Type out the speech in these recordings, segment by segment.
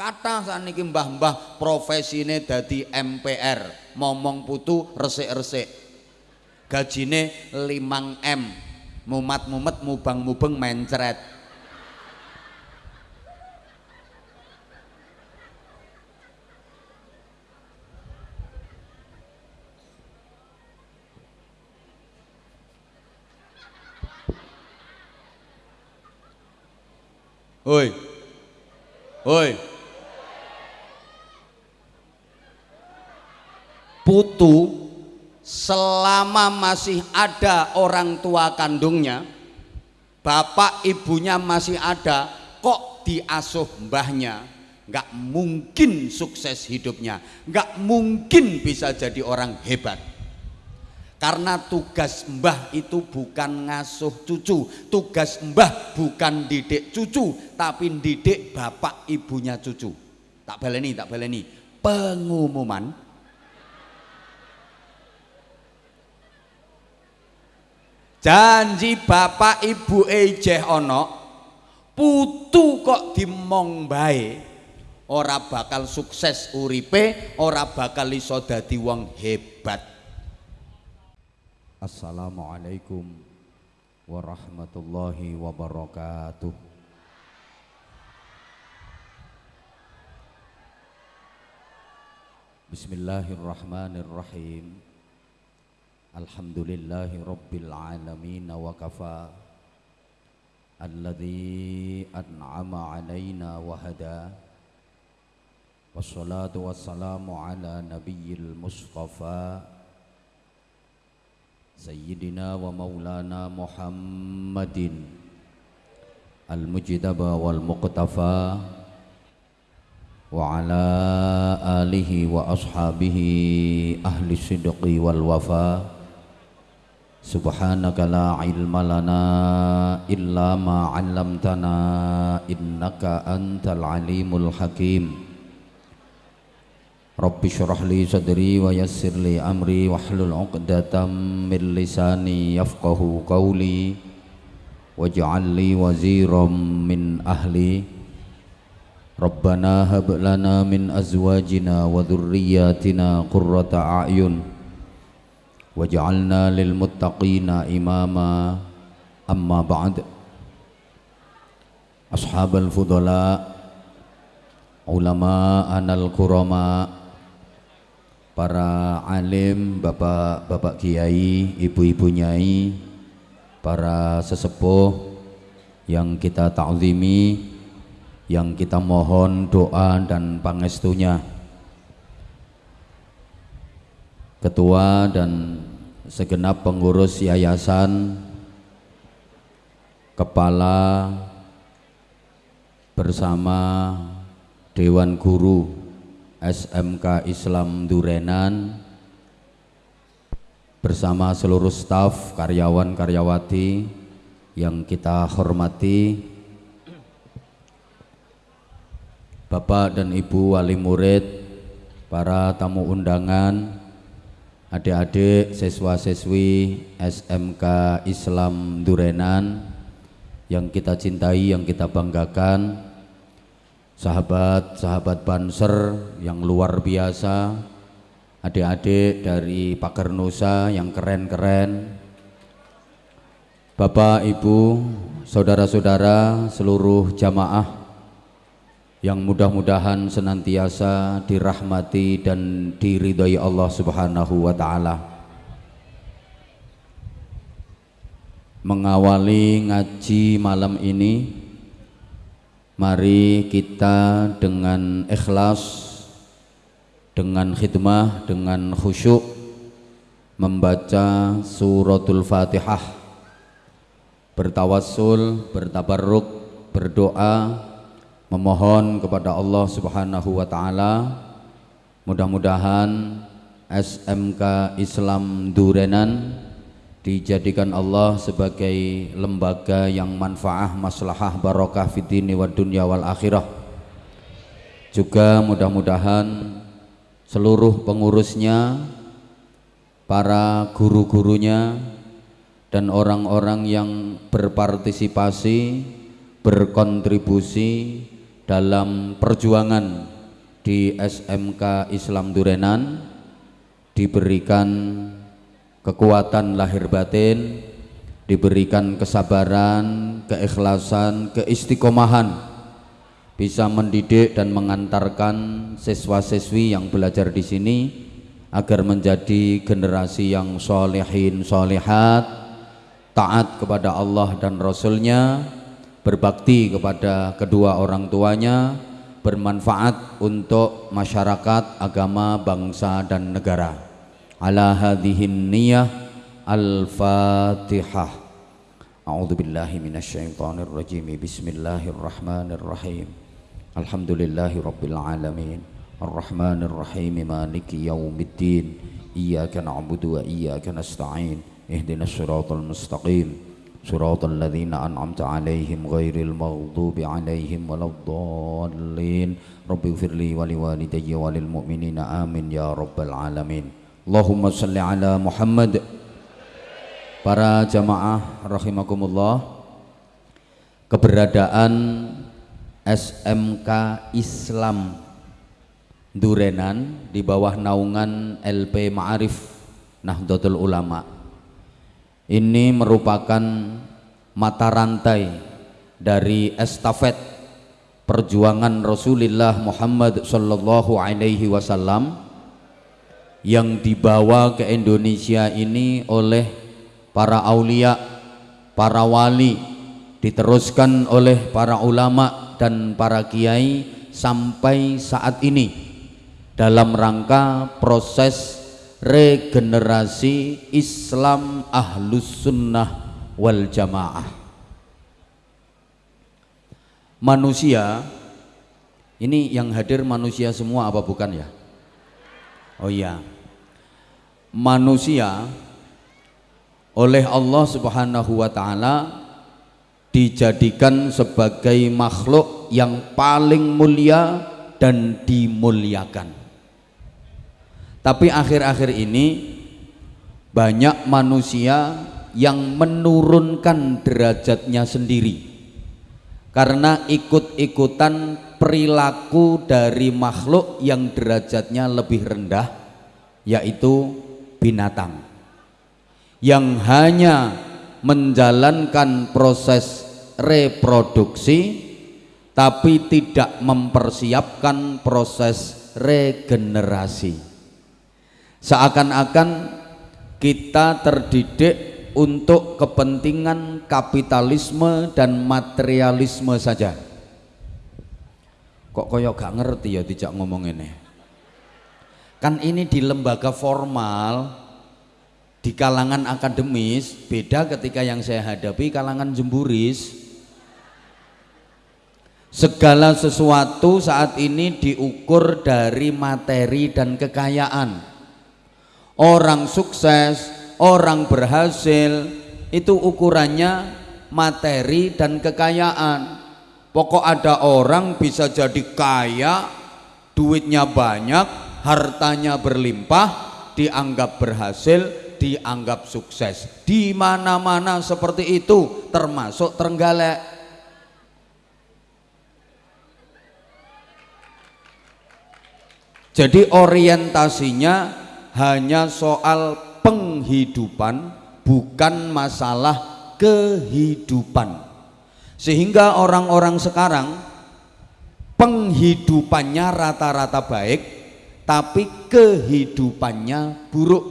Kata saniki mbah-mbah profesine dadi MPR, momong putu resik-resik. Gajine 5M. Mumat-mumet mubang-mubeng mencret. Oi. Oi. Putu selama masih ada orang tua kandungnya, bapak ibunya masih ada, kok diasuh mbahnya, nggak mungkin sukses hidupnya, nggak mungkin bisa jadi orang hebat. Karena tugas mbah itu bukan ngasuh cucu tugas mbah bukan didik cucu tapi didik bapak ibunya cucu. Tak baleni tak baleni. Pengumuman janji bapak ibu ejeh ono putu kok dimong bae ora bakal sukses uripe ora bakal iso dadi wong hebat. Assalamualaikum warahmatullahi wabarakatuh. Bismillahirrahmanirrahim Alhamdulillahi rabbil alamin wa kafa Alladhi an'ama alaina wa hada Wassalatu wassalamu ala nabiyyil mustafa سيدنا ومولانا محمد المجتبى والمقتفى وعلى آله وأصحابه أهل الصدق والوفاء سبحانك لا علم لنا إلا ما علمتنا إنك أنت العليم الحكيم Rabbi syurah li sadri wa yassir li amri wahlul 'uqdatam min lisani yafqahu qawli waj'al li waziram min ahli Rabbana hab lana min azwajina wa dhurriyyatina qurrata a'yun waj'alna lil muttaqina imama amma ba'd Ashabal fudala ulama anal kurama para alim, bapak-bapak kiai, ibu-ibu nyai, para sesepuh yang kita ta'zimi, yang kita mohon doa dan pangestunya. Ketua dan segenap pengurus yayasan, kepala bersama Dewan Guru SMK Islam Durenan bersama seluruh staf karyawan-karyawati yang kita hormati Bapak dan Ibu wali murid para tamu undangan adik-adik siswa-siswi SMK Islam Durenan yang kita cintai, yang kita banggakan sahabat-sahabat Banser yang luar biasa, adik-adik dari Pagar Nusa yang keren-keren, Bapak, Ibu, saudara-saudara, seluruh jamaah yang mudah-mudahan senantiasa dirahmati dan diridhoi Allah Subhanahu wa taala. Mengawali ngaji malam ini Mari kita dengan ikhlas, dengan khidmah, dengan khusyuk membaca suratul Fatihah, bertawassul, bertabarruk, berdoa, memohon kepada Allah Subhanahu wa taala mudah-mudahan SMK Islam Durenan dijadikan Allah sebagai lembaga yang manfaah maslahah barokah fitini wa dunya wal akhirah. Juga mudah-mudahan seluruh pengurusnya para guru-gurunya dan orang-orang yang berpartisipasi berkontribusi dalam perjuangan di SMK Islam Durenan diberikan kekuatan lahir batin, diberikan kesabaran, keikhlasan, keistiqomahan bisa mendidik dan mengantarkan siswa-siswi yang belajar di sini agar menjadi generasi yang solehin solehat taat kepada Allah dan Rasulnya berbakti kepada kedua orang tuanya, bermanfaat untuk masyarakat, agama, bangsa dan negara. Ala hadhihin niyah Al-Fatihah. A'udzu billahi minasyaitonir rajim. Bismillahirrahmanirrahim. Alhamdulillahirabbil alamin. Arrahmanir rahim maliki yaumiddin. Iyyaka na'budu wa iyyaka nasta'in. Ihdinas siratal mustaqim. صراط الذين أنعمت عليهم غير المغضوب عليهم ولا الضالين رب اغفر لي ولوالدي وللمؤمنين آمين يا رب العالمين اللهم صل على محمد Para jamaah rahimakumullah Keberadaan SMK Islam Durenan di bawah naungan LP Ma'arif Nahdlatul Ulama ini merupakan mata rantai dari estafet perjuangan Rasulullah Muhammad sallallahu alaihi wasallam yang dibawa ke Indonesia ini oleh para aulia, para wali, diteruskan oleh para ulama dan para kiai sampai saat ini dalam rangka proses regenerasi Islam Ahlus Sunnah wal Jamaah. Manusia ini yang hadir manusia semua apa bukan ya? Oh iya. Manusia oleh Allah Subhanahu wa taala dijadikan sebagai makhluk yang paling mulia dan dimuliakan. Tapi akhir-akhir ini banyak manusia yang menurunkan derajatnya sendiri. Karena ikut-ikutan perilaku dari makhluk yang derajatnya lebih rendah yaitu binatang. Yang hanya menjalankan proses reproduksi tapi tidak mempersiapkan proses regenerasi seakan-akan kita terdidik untuk kepentingan kapitalisme dan materialisme saja. Kok koyok gak ngerti ya tidak ngomong ini? Kan ini di lembaga formal di kalangan akademis beda ketika yang saya hadapi kalangan jemburis. Segala sesuatu saat ini diukur dari materi dan kekayaan orang sukses, orang berhasil itu ukurannya materi dan kekayaan. Pokok ada orang bisa jadi kaya, duitnya banyak, hartanya berlimpah, dianggap berhasil, dianggap sukses. Di mana-mana seperti itu, termasuk Trenggalek. Jadi orientasinya hanya soal penghidupan bukan masalah kehidupan. Sehingga orang-orang sekarang penghidupannya rata-rata baik tapi kehidupannya buruk.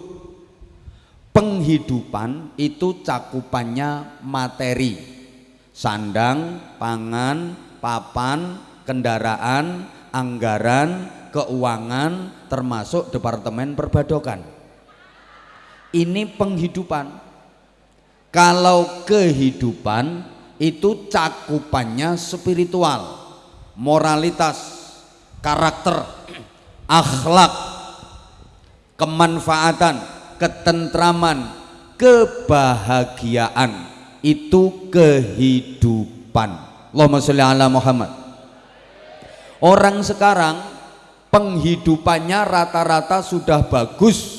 Penghidupan itu cakupannya materi. Sandang, pangan, papan, kendaraan, anggaran, keuangan, termasuk Departemen Perbadokan. Ini penghidupan. Kalau kehidupan itu cakupannya spiritual, moralitas, karakter, akhlak, kemanfaatan, ketentraman, kebahagiaan itu kehidupan. Allahumma sholli ala Muhammad. Orang sekarang penghidupannya rata-rata sudah bagus.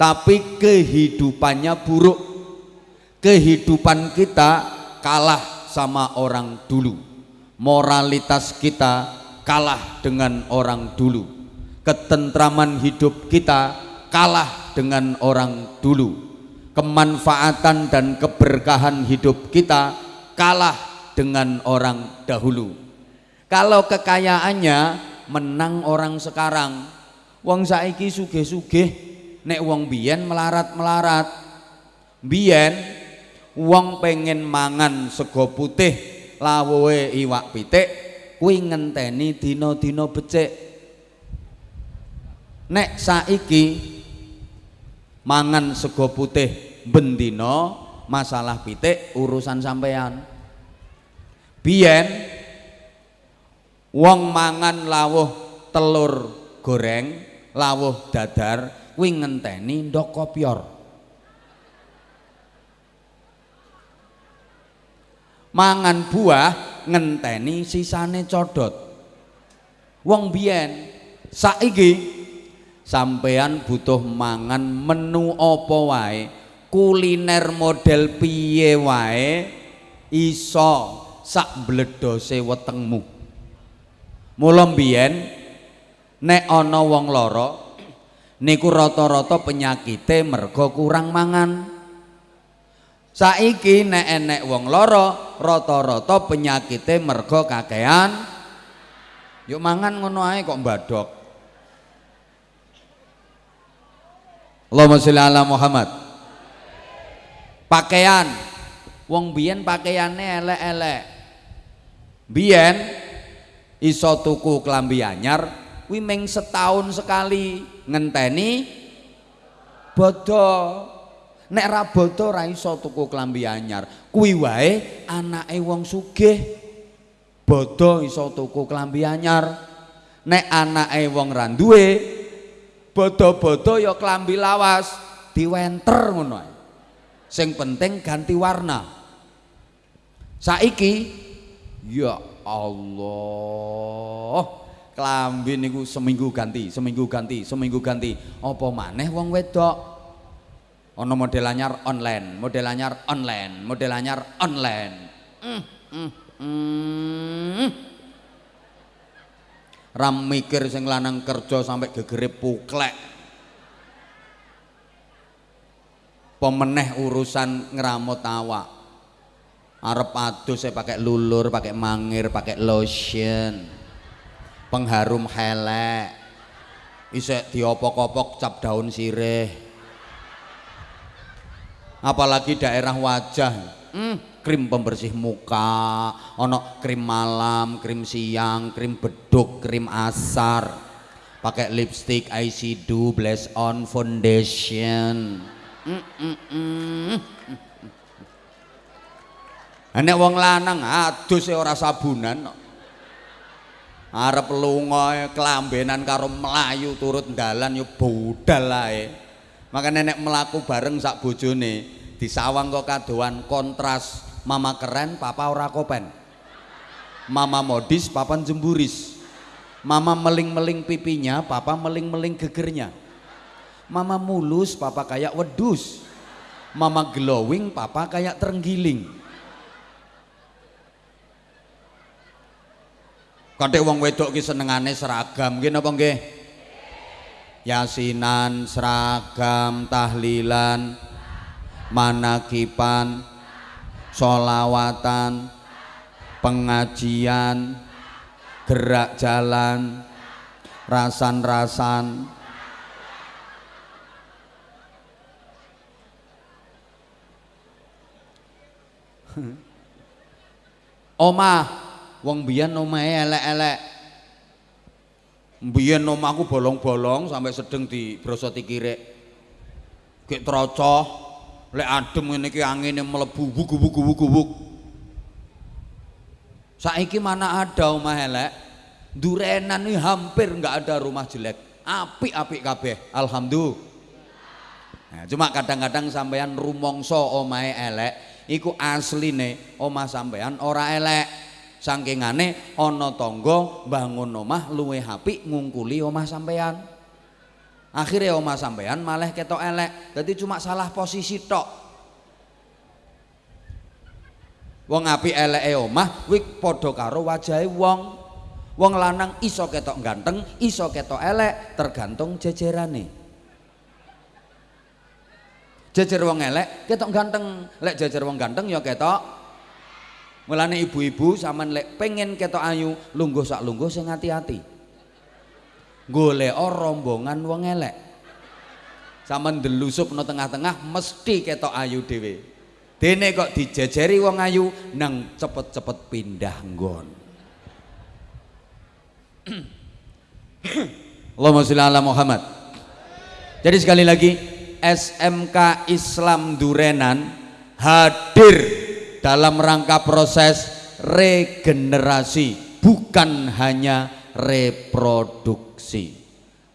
Tapi kehidupannya buruk. Kehidupan kita kalah sama orang dulu. Moralitas kita kalah dengan orang dulu. Ketentraman hidup kita kalah dengan orang dulu. Kemanfaatan dan keberkahan hidup kita kalah dengan orang dahulu kalau kekayaannya menang orang sekarang. Wong saiki sugih-sugih nek wong biyen melarat-melarat. Biyen wong pengen mangan sego putih lawuhe iwak pitik kuwi ngenteni dina-dina becik. Nek saiki mangan sego putih bendino masalah pitik urusan sampean biyen wong mangan lawuh telur goreng lawuh dadar kuwi ngenteni ndok kopior mangan buah ngenteni sisane codot. Wong biyen saiki sampean butuh mangan menu apa wae? Kuliner model piye wae? Iso sak bledose wetengmu mula biyen nek ana wong lara niku rata-rata penyakite mergo kurang mangan Saiki nek enek wong loro rata-rata penyakite mergo kakean. Yuk mangan ngono ae kok mbadok. Allahumma sholli ala Muhammad. Pakaian. Wong biyen pakaiane elek-elek. Biyen iso tuku klambi anyar kuwi ming setahun sekali ngenteni bodoh nek ra bodo ra iso tuku klambi anyar. Kuwi wae anake wong sugih bodo iso tuku klambi anyar. Nek anake wong ra duwe bodo-bodo ya klambi lawas diwenter ngono ae. Sing penting ganti warna. Saiki ya Allah. Klambi niku seminggu ganti seminggu ganti seminggu ganti. Apa maneh wong wedok? Ono model anyar online model anyar online model anyar online. Mm, mm, mm. ram mikir sing lanang kerja sampai gegere puklek. Pemeneh urusan ngeramut awak arep adus saya pakai lulur pakai mangir pakai lotion. Pengharum helek. Isek diopok-opok cap daun sirih. Apalagi daerah wajah. Hmm, krim pembersih muka. Ono krim malam krim siang krim beduk krim asar. Pakai lipstick eyeshadow blush on foundation. Mm, mm, mm. Nek wong lanang adus e ora sabunan arep lunga kelambenan karo melayu turut dalan yo budal ae. Maka nenek melaku bareng sak bojone disawang kok kadoan kontras mama keren papa ora kopen. Mama modis papa jemburis mama meling-meling pipinya papa meling-meling gegernya. Mama mulus papa kayak wedus mama glowing papa kayak terenggiling kadek wong wedok ki senengane seragam. Gini apa nggih? Yasinan, seragam, tahlilan, manakipan, solawatan, pengajian, gerak jalan, rasan-rasan, omah wong biyen omahe elek-elek Mbiyen omahku bolong-bolong sampai sedeng di brosoti kirek. Gek trocoh, lek adem ngene iki angine mlebu wugu-wugu-wugu. Saiki mana ada omah elek? Durenan ini hampir nggak ada rumah jelek. Apik-apik kabeh. Alhamdulillah. Nah, cuma kadang-kadang sampean rumongso omahe elek, iku asline omah sampean ora elek sangkingane ana tangga bangun omah luwe apik ngungkuli omah sampean akhirnya omah sampean malah ketok elek jadi cuma salah posisi tok Wong apik eleke omah kuwi padha karo wajahe wong. Wong lanang iso ketok ganteng, iso ketok elek, tergantung jejerane. Jejer wong elek ketok ganteng, lek jejer wong ganteng ya ketok. Mulane ibu-ibu sampean lek pengen ketok ayu, lungguh sak lungguh sing hati-hati. Golek rombongan wong elek. Sampean delusup no tengah-tengah mesti ketok ayu dhewe. Dene kok dijejeri wong ayu nang cepet-cepet pindah nggon. Allahumma sholli ala Muhammad. Jadi sekali lagi SMK Islam Durenan hadir dalam rangka proses regenerasi bukan hanya reproduksi.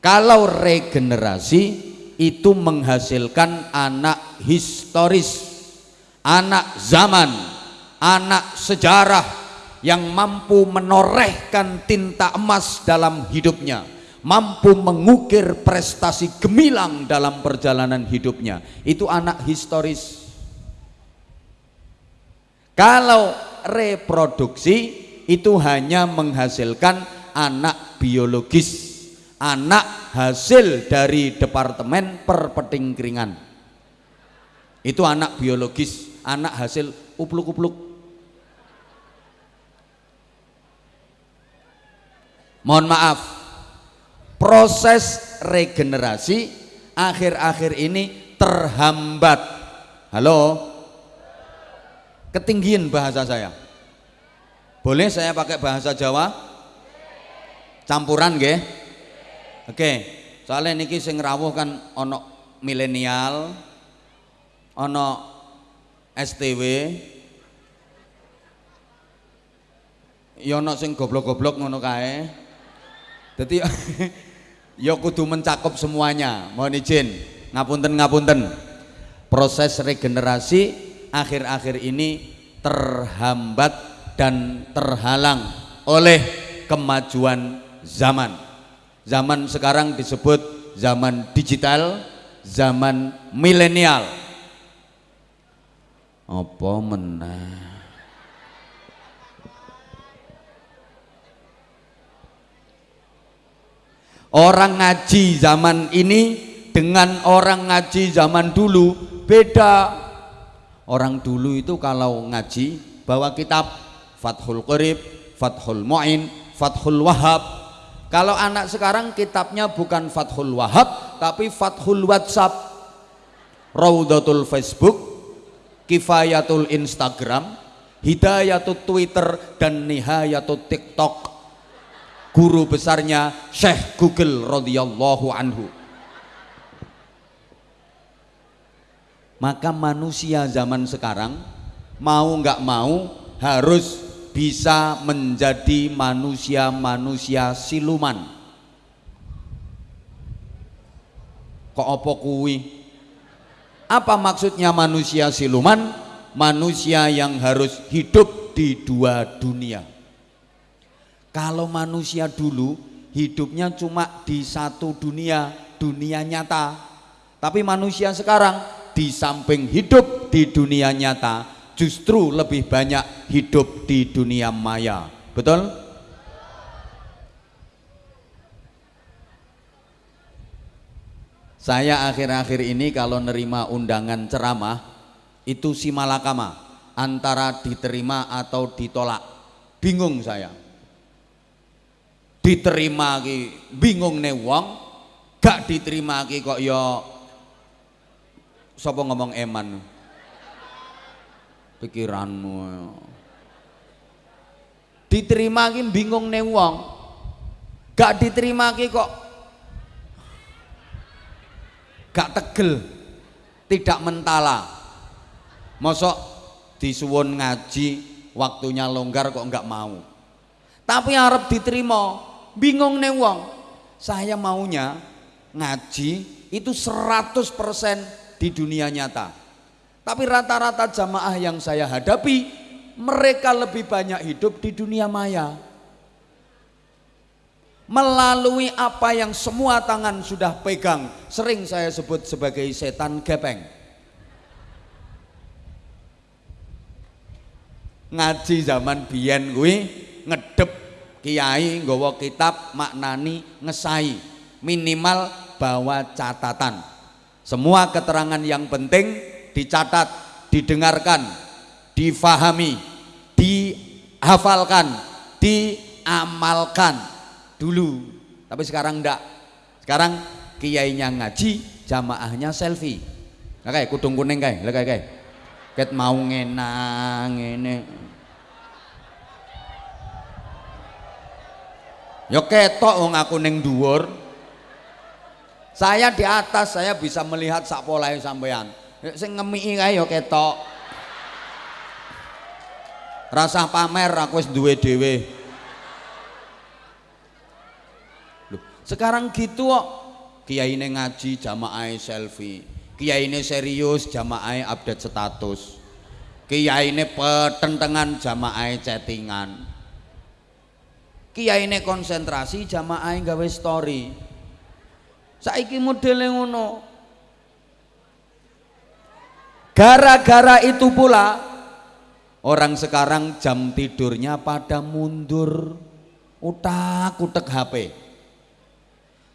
Kalau regenerasi itu menghasilkan anak historis, anak zaman, anak sejarah yang mampu menorehkan tinta emas dalam hidupnya, mampu mengukir prestasi gemilang dalam perjalanan hidupnya. Itu anak historis. Kalau reproduksi itu hanya menghasilkan anak biologis anak hasil dari departemen perpetingkringan. Itu anak biologis anak hasil upluk-upluk. Mohon maaf proses regenerasi akhir-akhir ini terhambat. Halo ketinggian bahasa saya boleh saya pakai bahasa Jawa campuran nggih Oke, soalnya niki sing rawuh kan ono milenial, ono STW, ya ono sing goblok-goblok ngono kae. Dadi ya kudu mencakup semuanya. Mohon izin, ngapunten ngapunten. Proses regenerasi akhir-akhir ini terhambat dan terhalang oleh kemajuan zaman. Zaman sekarang disebut zaman digital, zaman milenial. Apa menah? Orang ngaji zaman ini dengan orang ngaji zaman dulu beda. Orang dulu itu kalau ngaji bawa kitab Fathul Qarib, Fathul Mu'in, Fathul Wahab, kalau anak sekarang kitabnya bukan Fathul Wahab tapi Fathul WhatsApp. Raudatul Facebook, Kifayatul Instagram, Hidayatul Twitter dan Nihayatul TikTok. Guru besarnya Syekh Google radhiyallahu anhu. Maka manusia zaman sekarang mau nggak mau harus bisa menjadi manusia-manusia siluman. Kok apa kuwi? Apa maksudnya manusia siluman? Manusia yang harus hidup di dua dunia. Kalau manusia dulu hidupnya cuma di satu dunia, dunia nyata. Tapi manusia sekarang di samping hidup di dunia nyata, justru lebih banyak hidup di dunia maya. Betul? Saya akhir-akhir ini kalau nerima undangan ceramah itu si malakama antara diterima atau ditolak. Bingung saya. Diterima ki bingung nih wong, gak diterima ki kok ya sapa ngomong eman? Pikiranmu. Diterima ki bingung nih wong. Gak diterima ki kok gak tegel tidak mentala. Mosok disuwun ngaji waktunya longgar kok nggak mau. Tapi harap diterima bingung nih wong. Saya maunya ngaji itu 100% di dunia nyata tapi rata-rata jamaah yang saya hadapi, mereka lebih banyak hidup di dunia maya. Melalui apa yang semua tangan sudah pegang, sering saya sebut sebagai setan gepeng. ngaji zaman biyen kuwi ngedep kiai nggawa kitab maknani ngesai minimal bawa catatan semua keterangan yang penting dicatat didengarkan difahami dihafalkan diamalkan. Dulu tapi sekarang enggak sekarang kiainya ngaji jamaahnya selfie. Nah, kayak kudung kuning kayak kayak kayak ket mau ngenang ini ya ketok wong aku ning dhuwur saya di atas saya bisa melihat sak polahe sampean sing ngemiki kae ya ketok. Rasa pamer aku duwe dhewe. Sekarang gitu kok. Kiai ngaji jamaah selfie. Kiai ini serius jamaah update status. Kiai ini petentengan jamaah chattingan. Kiai ini konsentrasi jamaah gawe story saiki modelnya ngono. Gara-gara itu pula orang sekarang jam tidurnya pada mundur. Utak utak HP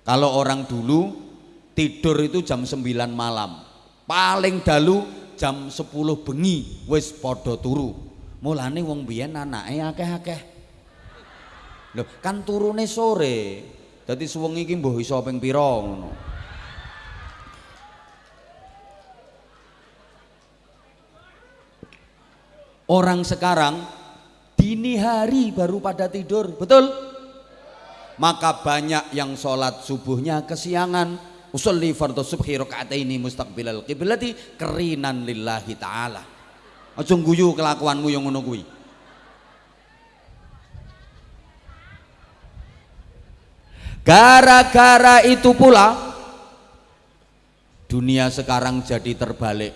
kalau orang dulu tidur itu jam 9 malam. Paling dalu jam 10 bengi wis podo turu. Mulane wong biyen anake akeh-akeh. Kan turune sore dadi suwengi iki mbuh iso ping pira ngono. Orang sekarang dini hari baru pada tidur betul? Maka banyak yang sholat subuhnya kesiangan. Usolli fardhu subhi rakaataini mustaqbilal qiblati kerinan lillahi taala. Aja guyu kelakuanmu yang ngono kuwi gara-gara itu pula dunia sekarang jadi terbalik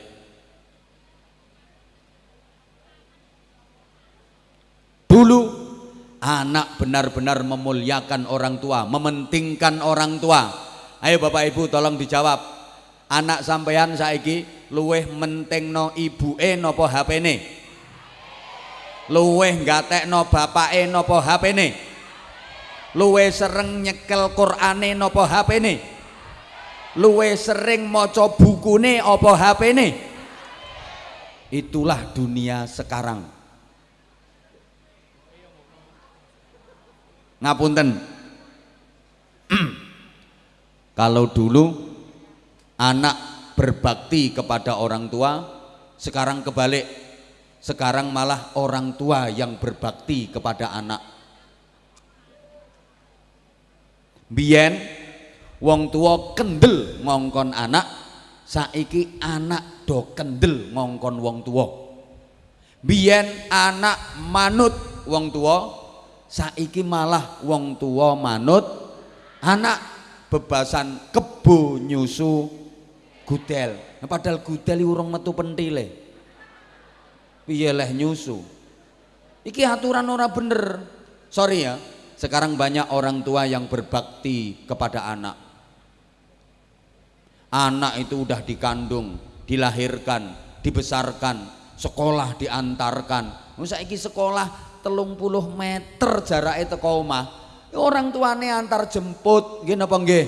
dulu anak benar-benar memuliakan orang tua mementingkan orang tua Ayo Bapak Ibu tolong dijawab. Anak sampean saiki luweh mentingno ibuke napa HP-ne? Luweh gatekno bapake napa HP-ne? Luweh sering nyekel Qur'ane napa HP-ne? Luweh sering maca bukune apa HP-ne? Itulah dunia sekarang. Ngapunten. Kalau dulu anak berbakti kepada orang tua, sekarang kebalik. Sekarang malah orang tua yang berbakti kepada anak. Biyen wong tua kendel ngongkon anak, saiki anak do kendel ngongkon wong tua. Biyen anak manut wong tua, saiki malah wong tua manut anak bebasan kebo nyusu gudel. Nah, padahal gudel urung metu pentile. Piye leh nyusu? Iki aturan ora bener. Sorry ya sekarang banyak orang tua yang berbakti kepada anak. Anak itu udah dikandung dilahirkan dibesarkan sekolah diantarkan. Saiki sekolah telung puluh meter jarak itu omah. Orang tuane antar jemput nggih napa nggih?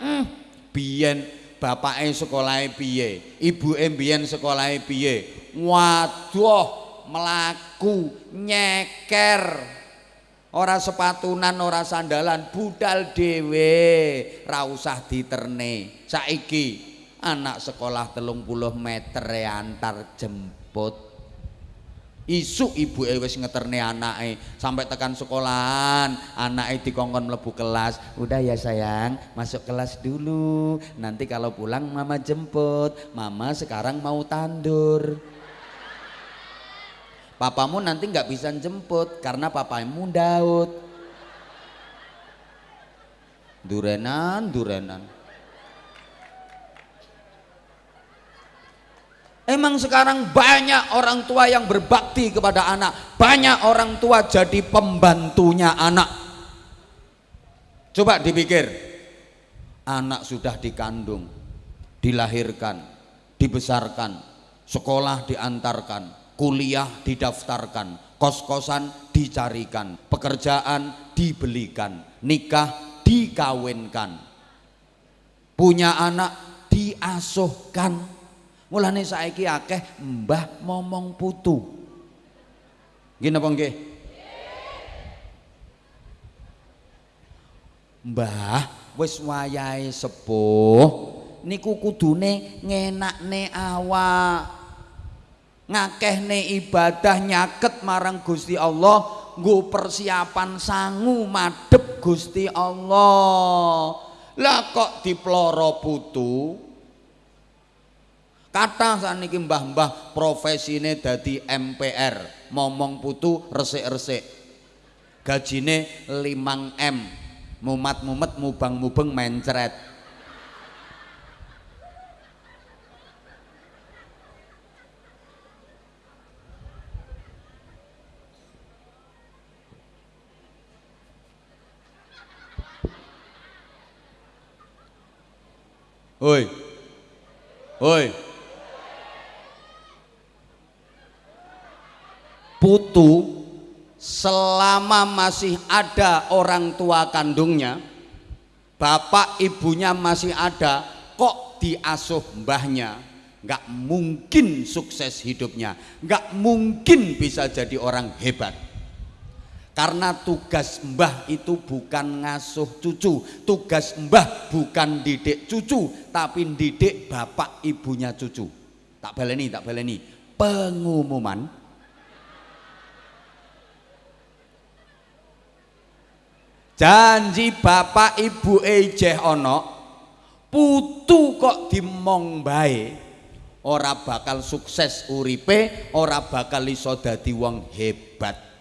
Hmm, biyen bapake sekolahe piye? Ibuke biyen sekolahe piye? Waduh melaku nyeker ora sepatunan ora sandalan budal dhewe ra usah diterne saiki anak sekolah telung puluh meter antar jemput Isuk ibu wis ngeterne anake sampai tekan sekolahan, anake dikongkon mlebu kelas. Udah ya sayang, masuk kelas dulu. Nanti kalau pulang mama jemput. Mama sekarang mau tandur. Papamu nanti nggak bisa jemput karena papamu Daud. Durenan, durenan. Emang sekarang banyak orang tua yang berbakti kepada anak, banyak orang tua jadi pembantunya anak. Coba dipikir, anak sudah dikandung, dilahirkan, dibesarkan, sekolah diantarkan, kuliah didaftarkan kos-kosan dicarikan pekerjaan dibelikan nikah dikawinkan. Punya anak diasuhkan. Mulane saiki akeh mbah momong putu. Gini apa nggih? Mbah wis wayahe sepuh niku kudune ngenakne awak ngakehne ibadah nyaket marang Gusti Allah nggo persiapan sangu madhep Gusti Allah. Lah kok diploro putu? Kata saniki mbah-mbah profesine dadi MPR momong putu resik-resik. Gajine 5 M. Mumat-mumet mubang-mubeng mencret Hoi. Hoi. Putu selama masih ada orang tua kandungnya, bapak ibunya masih ada, kok diasuh mbahnya, nggak mungkin sukses hidupnya, nggak mungkin bisa jadi orang hebat. Karena tugas mbah itu bukan ngasuh cucu, tugas mbah bukan didik cucu, tapi didik bapak ibunya cucu. Tak baleni, tak baleni. Pengumuman janji bapak ibu ejeh ono putu kok dimong bae ora bakal sukses uripe ora bakal iso dadi wong hebat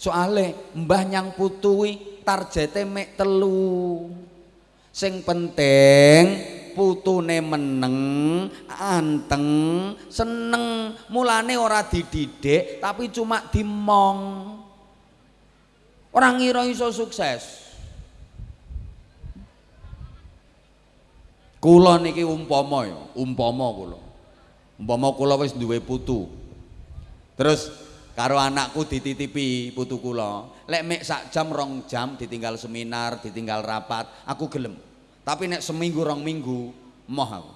soale mbah nyang putui tarjete mek telu. Sing penting putune meneng anteng seneng mulane ora dididik tapi cuma dimong. Orang ngira iso sukses. Kula niki umpama ya umpama kula. Umpama kula wis duwe putu. Terus karo anakku dititipi putu kula. Lek mek sak jam rong jam ditinggal seminar ditinggal rapat aku gelem. Tapi nek seminggu rong minggu moh aku.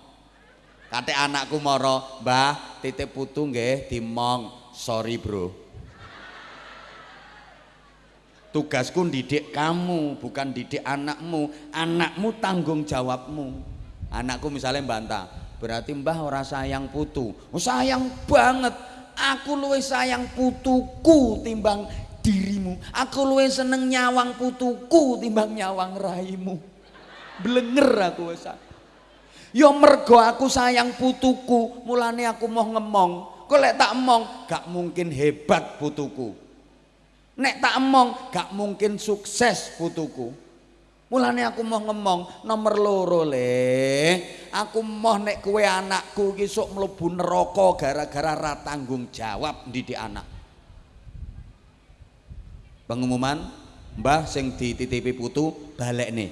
Kate anakku moro mbah titip putu nggih dimong. Sorry bro. Tugasku didik kamu bukan didik anakmu. Anakmu tanggung jawabmu. Anakku misalnya bantah berarti mbah ora sayang putu. Oh, sayang banget aku luwe sayang putuku timbang dirimu. Aku luwe seneng nyawang putuku timbang nyawang raimu blenger aku wis yo mergo aku sayang putuku mulane aku mau ngemong. Kok tak emong gak mungkin hebat putuku. Nek tak emong gak mungkin sukses putuku Mulane aku mau ngomong nomor loro le. Aku mau nek kue anakku iki sok mlebu neraka gara-gara ra tanggung jawab didik anak. Pengumuman Mbah sing dititipi putu balik nih.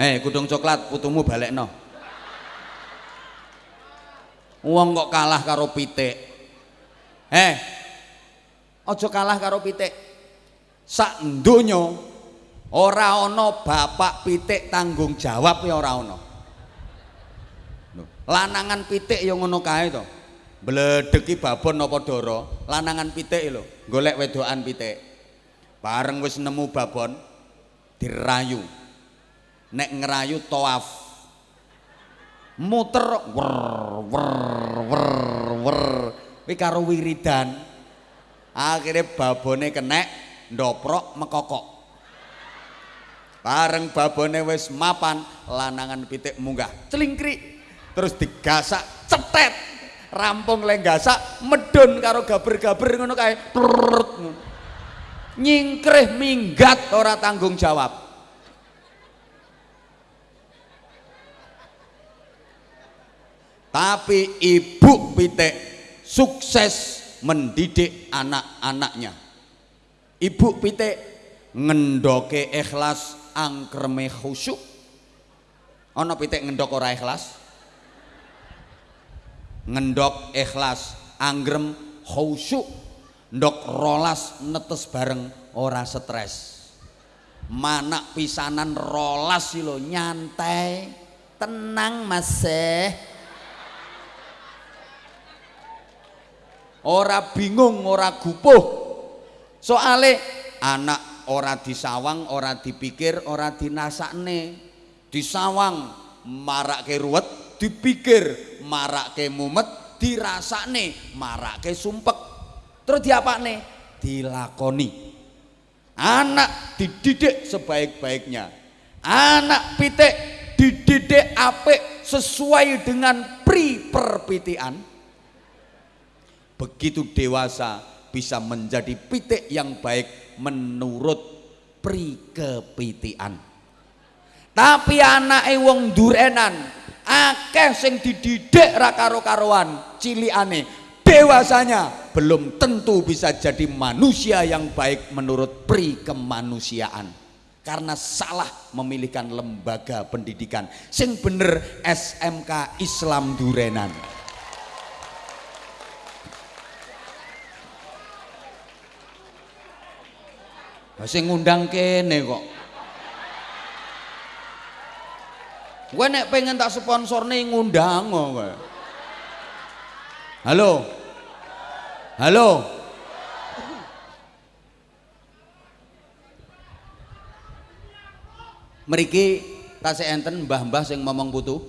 Hei, kudung coklat putumu balik no. Wong kok kalah karo pitik. Eh, ojo kalah karo pitik. Sak donya ora ana bapak pitik tanggung jawab ya ora ana. Lanangan pitik ya ngono kae to. Bledeki babon apa dara, lanangan pitik lho, golek wedokan pitik. Bareng wis nemu babon dirayu. Nek ngerayu toaf. Muter wer wer wer wer kuwi karo wiridan. Akhirnya babone kenek ndoprok mekokok. Bareng babone wis mapan lanangan pitik munggah. Celingkrik. Terus digasak cetet. Rampung le gasak medun karo gaber-gaber ngono kae. Nyingkrih minggat ora tanggung jawab. Tapi ibu pitik sukses mendidik anak-anaknya. Ibu pitik ngendoke ikhlas angkreme khusyuk. Ana pitik ngendok ora ikhlas? Ngendok ikhlas, anggrem khusyuk. Ndok rolas netes bareng ora stres. Manak pisanan rolas sih lo nyantai, tenang mas ora bingung ora gupuh. Soale anak ora disawang ora dipikir ora dinasakne. Disawang marake ruwet dipikir marake mumet dirasakne marake sumpek. Terus diapakne? Dilakoni. Anak dididik sebaik-baiknya. Anak pitik dididik apik sesuai dengan pri perpitian begitu dewasa bisa menjadi pitik yang baik menurut prikepitian tapi anak wong durenan akeh sing dididik ra karo-karoan cilikane. Dewasanya belum tentu bisa jadi manusia yang baik menurut pri kemanusiaan karena salah memilihkan lembaga pendidikan. Sing bener SMK Islam Durenan Sing ngundang kene kok. Gue nek pengen tak sponsor nih ngundang kok. Halo. Halo. Meriki tasik enten mbah-mbah sing ngomong putu.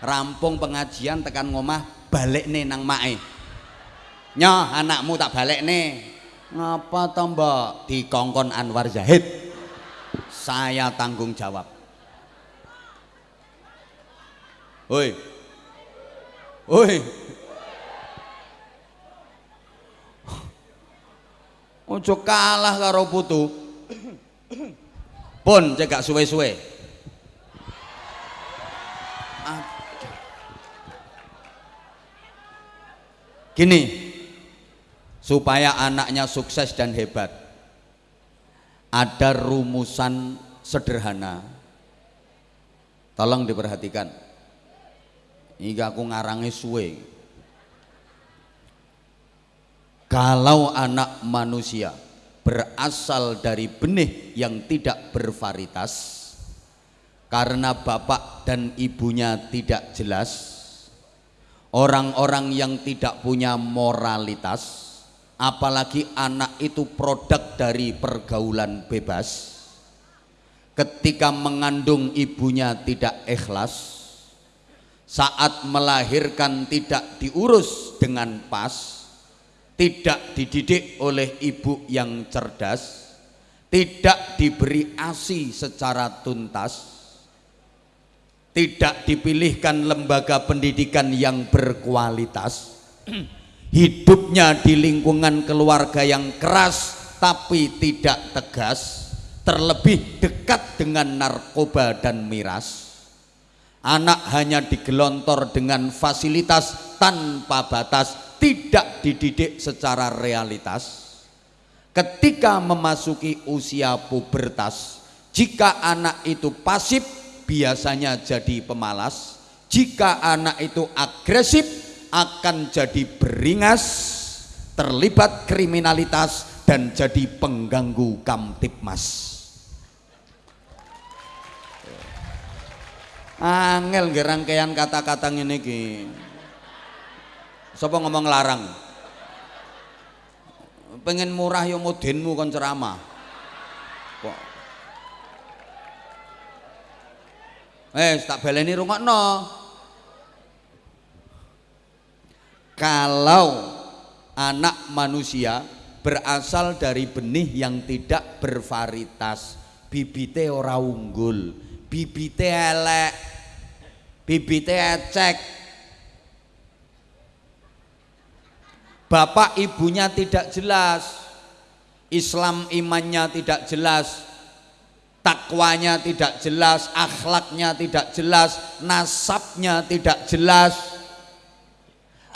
Rampung pengajian tekan ngomah balik nih nang mae. Nyoh anakmu tak balik nih ngapa toh mbak dikongkon Anwar Zahid? Saya tanggung jawab. Woi. Woi. Ojo kalah karo putu. Pun cegak suwe-suwe. Gini supaya anaknya sukses dan hebat. Ada rumusan sederhana. Tolong diperhatikan. Ini aku ngarangi suwe. Kalau anak manusia berasal dari benih yang tidak bervaritas karena bapak dan ibunya tidak jelas orang-orang yang tidak punya moralitas apalagi anak itu produk dari pergaulan bebas. Ketika mengandung ibunya tidak ikhlas. Saat melahirkan tidak diurus dengan pas. Tidak dididik oleh ibu yang cerdas. Tidak diberi ASI secara tuntas. Tidak dipilihkan lembaga pendidikan yang berkualitas hidupnya di lingkungan keluarga yang keras tapi tidak tegas terlebih dekat dengan narkoba dan miras. Anak hanya digelontor dengan fasilitas tanpa batas tidak dididik secara realitas. Ketika memasuki usia pubertas jika anak itu pasif biasanya jadi pemalas. Jika anak itu agresif akan jadi beringas, terlibat kriminalitas dan jadi pengganggu kamtipmas. Angel ngerangkaian kata-kata ini ki. Sopo ngomong larang? Pengen murah yo mudinmu kon ceramah. Kok Eh, tak baleni rungokno. Kalau anak manusia berasal dari benih yang tidak bervaritas bibite ora unggul bibite elek bibite ecek. Bapak ibunya tidak jelas Islam imannya tidak jelas takwanya tidak jelas akhlaknya tidak jelas nasabnya tidak jelas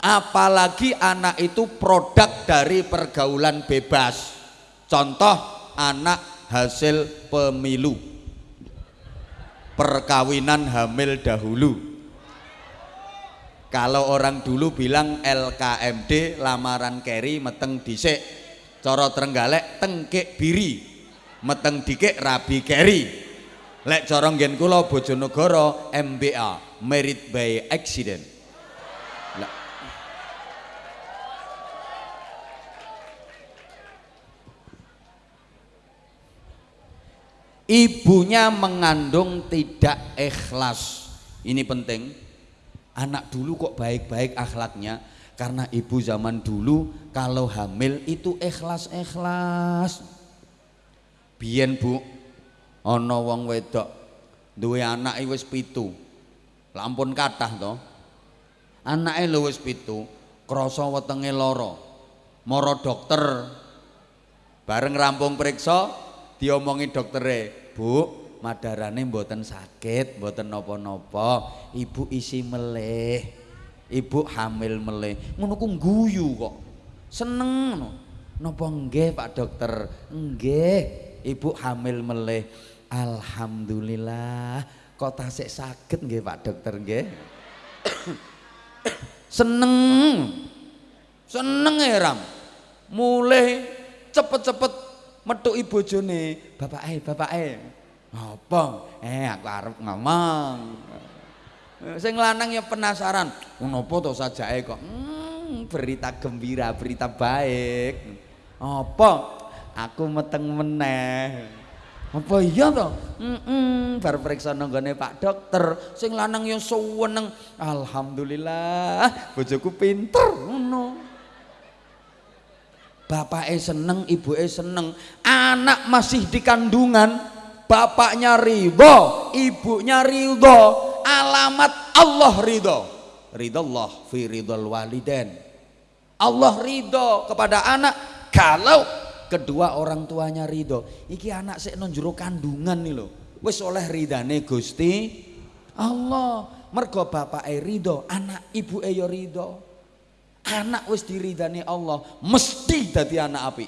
apalagi anak itu produk dari pergaulan bebas. Contoh anak hasil pemilu. Perkawinan hamil dahulu. Kalau orang dulu bilang LKMD lamaran keri meteng disik coro trenggalek tengkek biri. Meteng dikek rabi keri lek cara nggen kula Bojonegoro MBA married by accident ibunya mengandung tidak ikhlas. Ini penting. Anak dulu kok baik-baik akhlaknya? Karena ibu zaman dulu kalau hamil itu ikhlas-ikhlas. Biyen bu ana wong wedok duwe anak wis pitu. Lampun kathah to. Anake lho wis pitu krasa wetenge lara. Mara dokter bareng rampung periksa diomongi doktere bu madarane mboten sakit mboten nopo-nopo ibu isi meleh ibu hamil meleh ngono ku guyu kok. Seneng no. nopo nggih Pak dokter? Nggih ibu hamil meleh alhamdulillah kok tasik sakit nggih Pak dokter nggih? Seneng. Seneng ya ram mulai cepet-cepet metuki bojone, bapake, bapake. Apa? Eh aku arep ngomong. Sing lanang ya penasaran, ngopo to sajake kok? Hmm, berita gembira, berita baik. Apa? Aku meteng meneh. Apa iya to? Heeh, mm -mm, bar periksa Pak Dokter, sing lanang yang suweneng. Alhamdulillah, bojoku pinter ngono bapaknya seneng, ibunya seneng, anak masih di kandungan, bapaknya ridho, ibunya ridho, alamat Allah ridho. Ridho Allah fi ridho waliden. Allah ridho kepada anak kalau kedua orang tuanya ridho. Iki anak sik nonjuro kandungan nih loh. Wis oleh ridane Gusti Allah. Mergo bapake ridho, anak ibu yo ridho anak wis diridani Allah mesti dadi anak api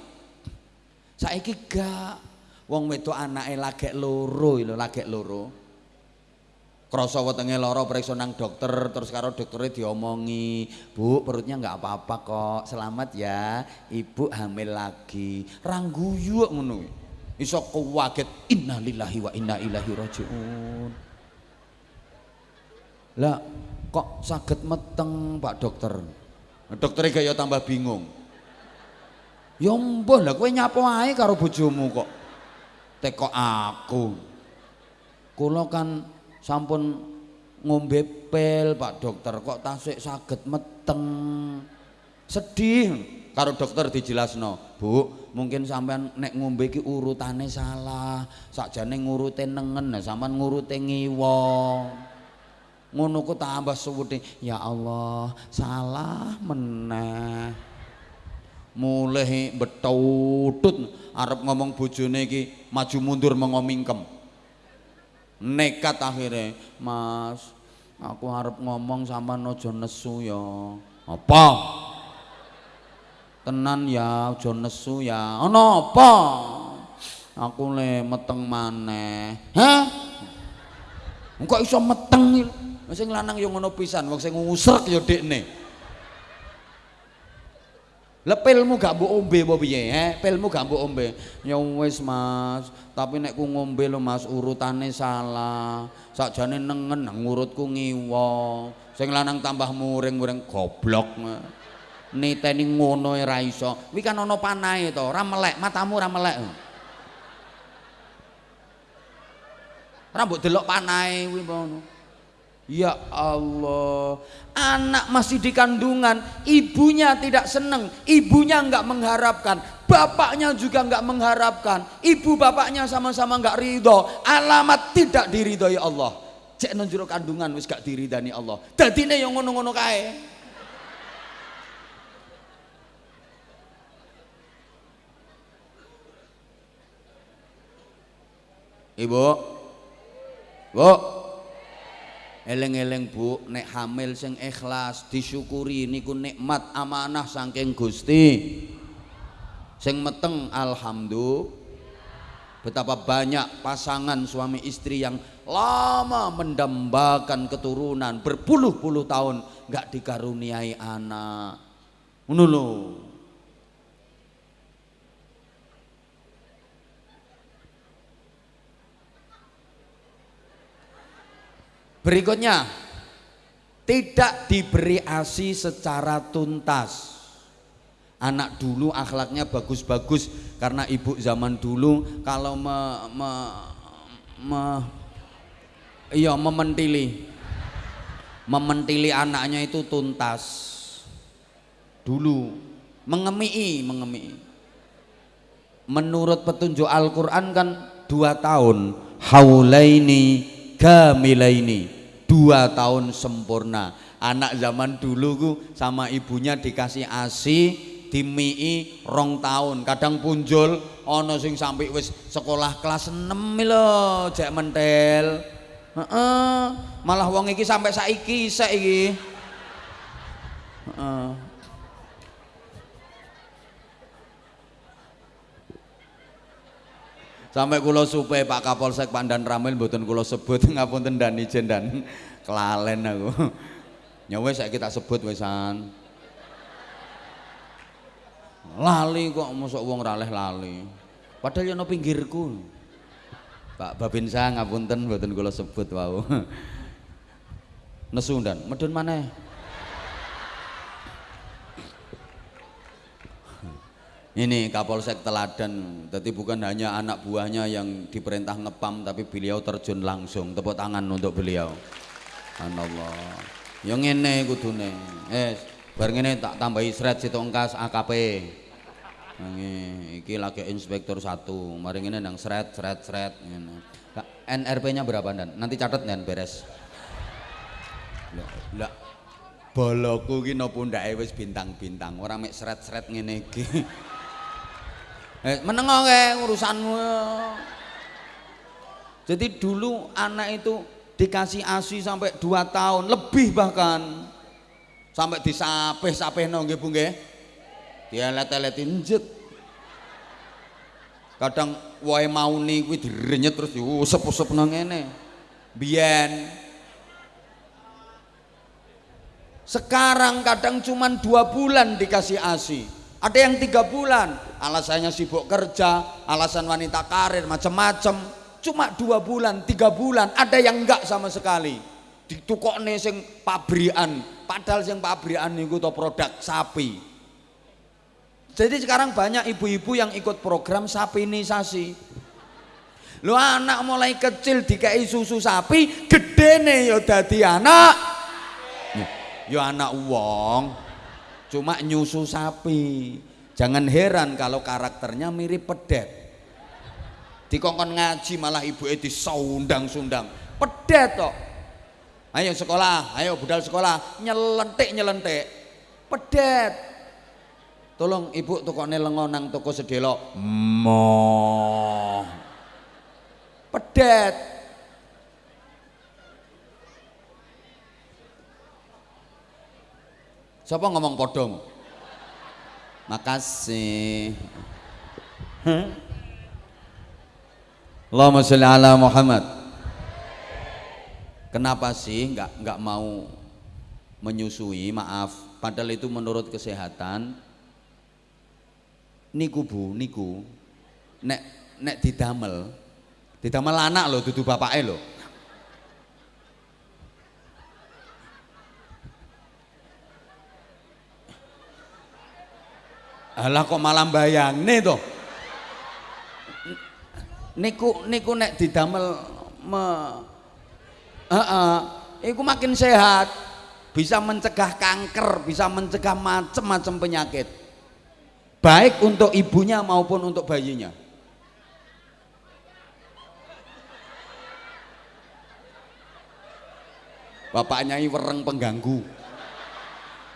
saiki gak. Wong wedok anake lagek loro lho lagek loro. Krasa wetenge lara periksa nang dokter terus karo dokternya diomongi bu perutnya nggak apa-apa kok. Selamat ya ibu hamil lagi. Rangguyu ngono. Iso kuwaget innalillahi wa inna ilaihi rajiun. Lah kok sakit meteng pak dokter Dokternya gaya tambah bingung. Ya mbah lah kowe nyapa ae karo bojomu kok. Teko aku. Kula kan sampun ngombe pil Pak Dokter kok tasik saged meteng. Sedih karo dokter dijelasno. Bu, mungkin sampean nek ngombe iki urutane salah. Sakjane ngurute nengen, sampean ngurute ngiwa ngono ku tambah suwede ya Allah salah meneh. Mulai betutut arep ngomong bojone iki maju mundur mengomingkem nekat akhirnya mas aku harap ngomong sama nojo nesu ya. Apa? Tenan ya ojo nesu ya. Ono apa? Aku le meteng maneh. Hah? Kok iso meteng Sing lanang yo ngono pisan, wong sing ngusrek yo dekne. Lah pilmu gak mbok ombe apa piye? Eh, pilmu gak mbok ombe. Ya wis Mas, tapi nek ku ngombe lo Mas urutane salah. Sakjane nengen ngurutku ngiwa. Sing lanang tambah muring-muring goblok. Niteni ngono ora iso. Kuwi kan ana panahe to, ora melek, matamu ora melek. Ora mbok delok panahe kuwi. Ya Allah, anak masih di kandungan, ibunya tidak senang, ibunya nggak mengharapkan, bapaknya juga nggak mengharapkan, ibu bapaknya sama-sama nggak ridho, alamat tidak diridhoi Allah. Cek nunjuk kandungan wis gak diridani Allah. Dadine yang ngono-ngono kae. Ibu, Bu, Eleng-eleng Bu, nek hamil sing ikhlas disyukuri niku nikmat amanah saking Gusti. Sing meteng alhamdulillah. Betapa banyak pasangan suami istri yang lama mendambakan keturunan berpuluh-puluh tahun nggak dikaruniai anak. Ngono Berikutnya, tidak diberi ASI secara tuntas. Anak dulu akhlaknya bagus-bagus karena ibu zaman dulu kalau me, me, me iya mementili. Mementili anaknya itu tuntas. Dulu mengemii mengemii. Menurut petunjuk Al-Quran kan dua tahun haulaini kamilaini dua tahun sempurna. Anak zaman dulu ku sama ibunya dikasih asi dimii rong tahun. Kadang punjul ono sing sampai wis sekolah kelas 6 lho jek mentel. Heeh, malah wong iki sampai saiki isek iki. Heeh. Sampai kulo supe Pak Kapolsek Pandan Ramil mboten kulo sebut ngapunten dan ijen dan kelalen aku. Nyawa saya kita sebut wesan. Lali kok masuk wong raleh lali. Padahal yang pinggirku. Pak Babinsa ngapunten mboten kulo sebut wau. Nesu dan medun mana Ini Kapolsek Teladan, jadi bukan hanya anak buahnya yang diperintah ngepam, tapi beliau terjun langsung. Tepuk tangan untuk beliau. Allah. Yang ini kudune. Eh, bareng ini tak tambahi seret situ engkas AKP. Ini, iki lagi inspektur satu. Mari ini nang seret, seret, seret. NRP-nya berapa dan? Nanti catat dan beres. Lah, boloku ki napa ndake wis bintang-bintang, ora mek seret-seret ngene iki. Eh, menengok ke urusanmu. Jadi dulu anak itu dikasih ASI sampai 2 tahun, lebih bahkan. Sampai disapeh-sapeh nggih Bu nggih. Dielet-eletin jet. Kadang wae mauni kuwi direnyet terus diusep-usep nang ngene. Biyen sekarang kadang cuman dua bulan dikasih ASI ada yang tiga bulan. Alasannya sibuk kerja alasan wanita karir macam-macam cuma dua bulan tiga bulan ada yang enggak sama sekali. Ditukok nih sing pabrian padahal sing pabrian itu to produk sapi. Jadi sekarang banyak ibu-ibu yang ikut program sapinisasi. Lo anak mulai kecil dikai susu sapi gede nih yo dadi anak. Yo anak uang cuma nyusu sapi. Jangan heran kalau karakternya mirip pedet. Dikongkon ngaji malah ibu itu sundang-sundang pedet kok. Ayo sekolah ayo budal sekolah. Nyelentik nyelentik pedet. Tolong ibu tukokne lengo nang toko sedelo mo pedet Siapa ngomong podong? Makasih. Allahumma sholli ala Muhammad. Kenapa sih nggak nggak mau menyusui? Maaf, padahal itu menurut kesehatan. Niku bu, niku nek nek didamel, didamel anak loh, dudu bapaknya loh. Alah kok malah bayang nih toh. Niku niku nek didamel me uh, uh, iku makin sehat, bisa mencegah kanker, bisa mencegah macam-macam penyakit. Baik untuk ibunya maupun untuk bayinya. Bapaknya wereng pengganggu.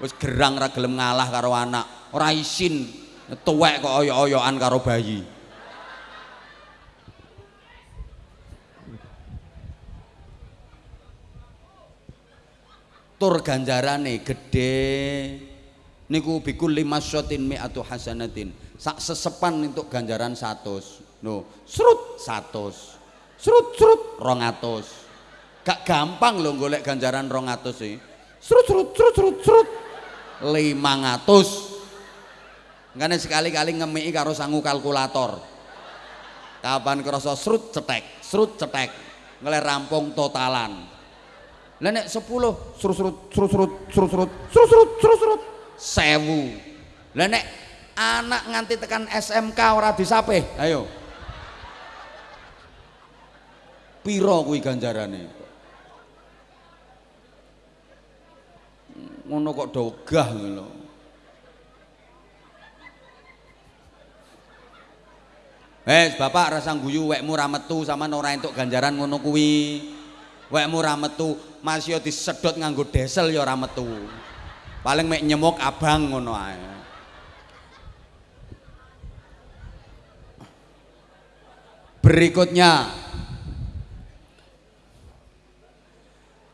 Wis gerang ra gelem ngalah karo anak ora isin tuwek kok oyok-oyokan karo bayi. Tur ganjarane gede niku bikul lima syotin mi atau hasanatin. Sak sesepan untuk ganjaran satu no serut satu serut serut rongatus. Gak gampang loh golek ganjaran rongatus sih serut serut serut serut serut. Lima ngatus Ngene sekali-kali ngemiki karo sangu kalkulator. Kapan kerasa srut cetek, srut cetek. Ngele rampung totalan. Lah nek 10 srut srut srut srut srut srut srut srut srut srut 1000. Lah nek anak nganti tekan SMK ora disape, ayo. Piro kuwi ganjarane? Ngono kok dogah ngono. Eh, bapak rasa guyu wekmu ra metu sama ora entuk ganjaran ngono kuwi. Wekmu ra metu, masih disedot nganggo desel ya ora metu. Paling mek nyemuk abang ngono ae. Berikutnya.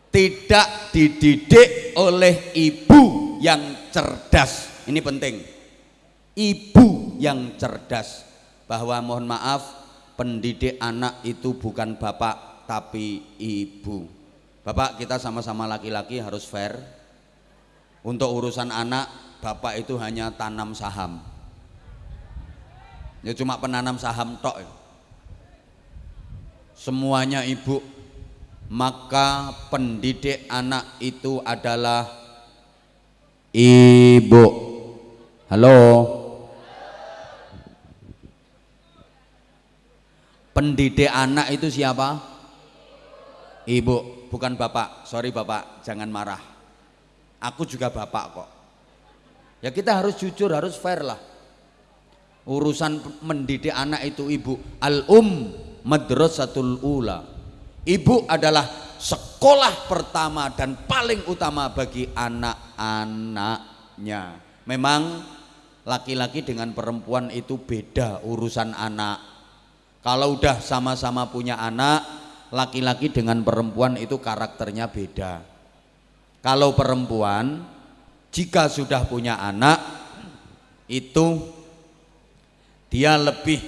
Tidak dididik oleh ibu yang cerdas. Ini penting. Ibu yang cerdas bahwa mohon maaf pendidik anak itu bukan bapak tapi ibu bapak kita sama-sama laki-laki harus fair untuk urusan anak, bapak itu hanya tanam saham. Ya cuma penanam saham tok. Ya. Semuanya ibu. Maka pendidik anak itu adalah ibu. Halo. Pendidik anak itu siapa? Ibu, bukan bapak. Sorry bapak, jangan marah. Aku juga bapak kok. Ya kita harus jujur, harus fair lah. Urusan mendidik anak itu ibu. Al-um madrasatul ula. Ibu adalah sekolah pertama dan paling utama bagi anak-anaknya. Memang laki-laki dengan perempuan itu beda urusan anak. Kalau udah sama-sama punya anak, laki-laki dengan perempuan itu karakternya beda. Kalau perempuan jika sudah punya anak itu dia lebih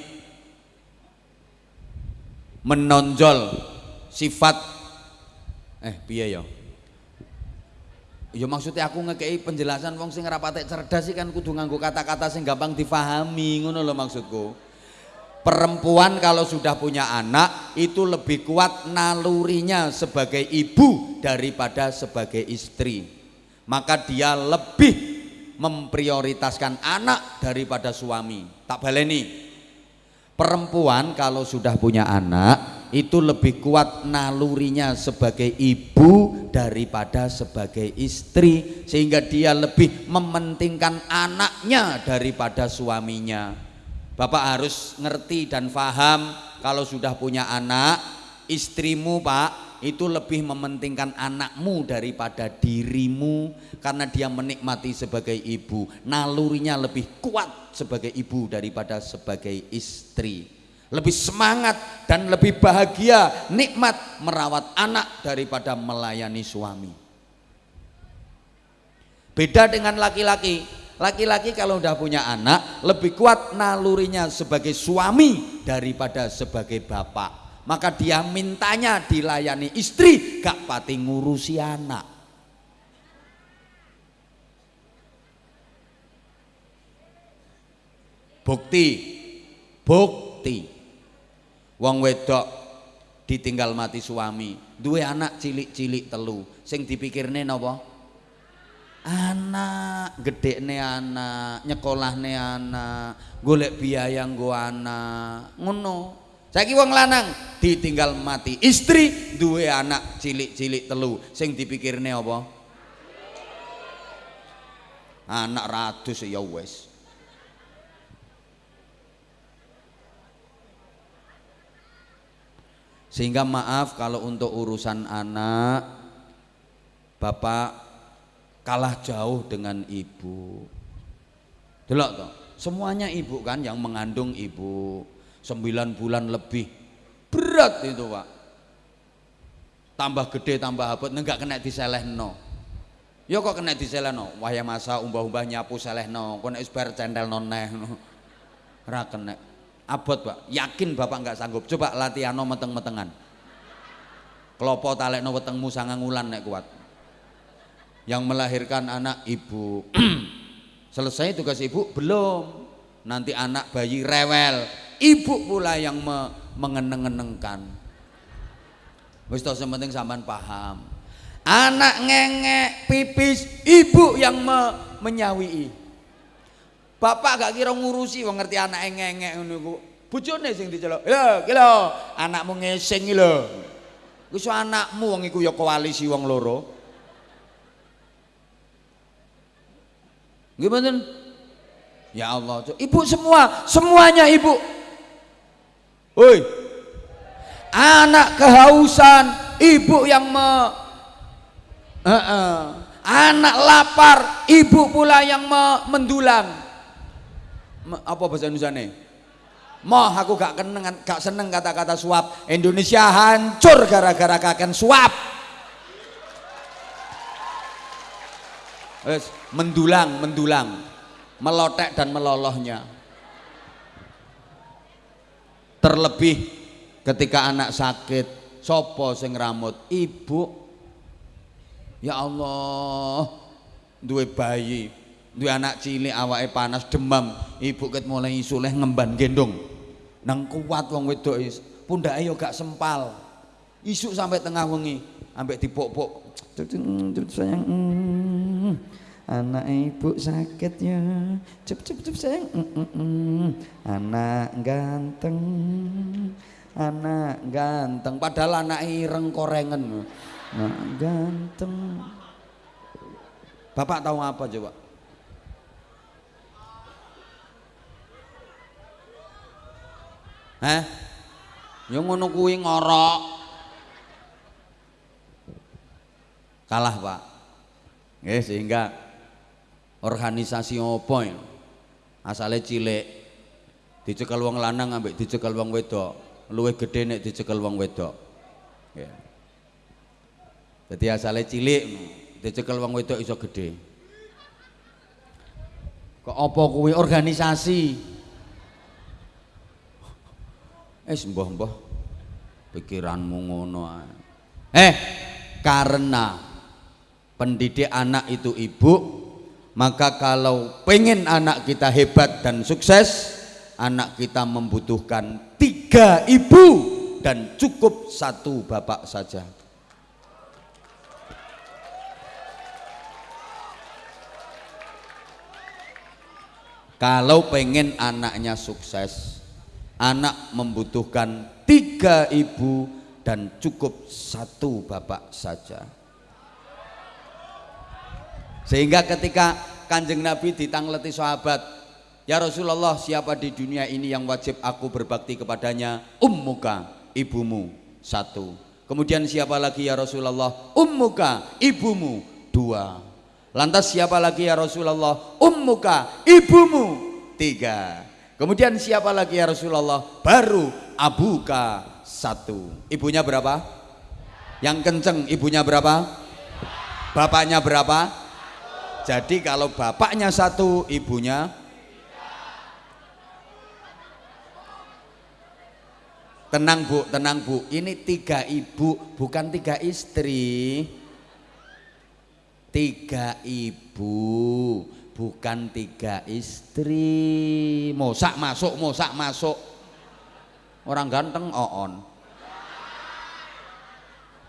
menonjol sifat eh piye ya Ya maksudnya aku ngekei penjelasan wong sing rapate cerdas sih kan kudu nganggo kata-kata sing gampang difahami ngono loh maksudku perempuan kalau sudah punya anak itu lebih kuat nalurinya sebagai ibu daripada sebagai istri. Maka dia lebih memprioritaskan anak daripada suami. Tak baleni perempuan kalau sudah punya anak itu lebih kuat nalurinya sebagai ibu daripada sebagai istri. Sehingga dia lebih mementingkan anaknya daripada suaminya Bapak harus ngerti dan paham kalau sudah punya anak, istrimu Pak itu lebih mementingkan anakmu daripada dirimu karena dia menikmati sebagai ibu. Nalurinya lebih kuat sebagai ibu daripada sebagai istri. Lebih semangat dan lebih bahagia, nikmat merawat anak daripada melayani suami. Beda dengan laki-laki, Laki-laki kalau udah punya anak lebih kuat nalurinya sebagai suami daripada sebagai bapak. Maka dia mintanya dilayani istri gak pati ngurusi anak. Bukti, bukti. Wong wedok ditinggal mati suami, dua anak cilik-cilik telu. Sing dipikirne napa? Anak gede ne anak nyekolah ne anak golek biaya nggo anak. Ngono. Saiki wong lanang ditinggal mati. Istri duwe anak cilik-cilik telu. Sing dipikirne apa? Anak ratus ya wes sehingga maaf kalau untuk urusan anak bapak kalah jauh dengan ibu. Delok toh, semuanya ibu kan yang mengandung ibu. Sembilan bulan lebih. Berat itu, Pak. Tambah gede, tambah abot, enggak kena diselehno. Ya kok kena diselehno, waya masa umbah-umbah nyapu selehno, kok nek wis bar centelno neh. Ora kena. Abot, Pak. Yakin Bapak nggak sanggup. Coba latihano meteng-metengan. Klopo talekno wetengmu sangang wulan nek kuat. Yang melahirkan anak ibu. Selesai tugas ibu? Belum. Nanti anak bayi rewel. Ibu pula yang me mengeneng-enengkan. Wis to penting sampean paham. Anak ngengek pipis, ibu yang me menyawii. Bapak gak kira ngurusi wong ngerti anak ngengek ngono iku. Bojone sing diceluk. Ya, ki lho, anakmu ngesing iki lho. Anakmu wong iku ya koalisi wong loro. Mboten? Ya Allah, ibu semua, semuanya ibu. Woi. Anak kehausan, ibu yang me uh -uh. Anak lapar, ibu pula yang me mendulang. Me apa bahasa Indonesia nih? Moh aku gak keneng, gak seneng kata-kata suap. Indonesia hancur gara-gara kakek suap. Wes, mendulang, mendulang, melotek dan melolohnya. Terlebih ketika anak sakit, sopo sing ramut, ibu. Ya Allah, duwe bayi, duwe anak cilik awake panas demam, ibu ket mulai isuleh ngemban gendong. Nang kuat wong wedok pundake yo gak sempal. Isuk sampai tengah wengi, ambek dipok-pok. Sayang, mm, anak ibu sakit ya. Cep cep cep sayang. Mm, mm, mm. Anak ganteng. Anak ganteng padahal anak ireng korengen. Anak ganteng. Bapak tahu apa coba? Hah? Yang ngono kuwi ngorok. Kalah, Pak. Nggih, sehingga organisasi opo ya? Asale cilik dicekel wong lanang ambek dicekel wong wedok. Luwih gedhe nek dicekel wong wedok. Nggih. Dadi asale cilik dicekel wong wedok iso gedhe. Kok apa kuwi organisasi? Eh mbah-mbah pikiranmu ngono. Eh, karena pendidik anak itu ibu, maka kalau pengen anak kita hebat dan sukses, anak kita membutuhkan tiga ibu dan cukup satu bapak saja. Kalau pengen anaknya sukses, anak membutuhkan tiga ibu dan cukup satu bapak saja. Sehingga ketika kanjeng Nabi ditangleti sahabat, Ya Rasulullah siapa di dunia ini yang wajib aku berbakti kepadanya? Ummuka, ibumu, satu. Kemudian siapa lagi ya Rasulullah? Ummuka, ibumu, dua. Lantas siapa lagi ya Rasulullah? Ummuka, ibumu, tiga. Kemudian siapa lagi ya Rasulullah? Baru abuka, satu. Ibunya berapa? Yang kenceng ibunya berapa? Bapaknya berapa? Jadi kalau bapaknya satu, ibunya Tenang bu, tenang bu. Ini tiga ibu, bukan tiga istri. Tiga ibu, bukan tiga istri. Mosak masuk, mosak masuk. Orang ganteng oon.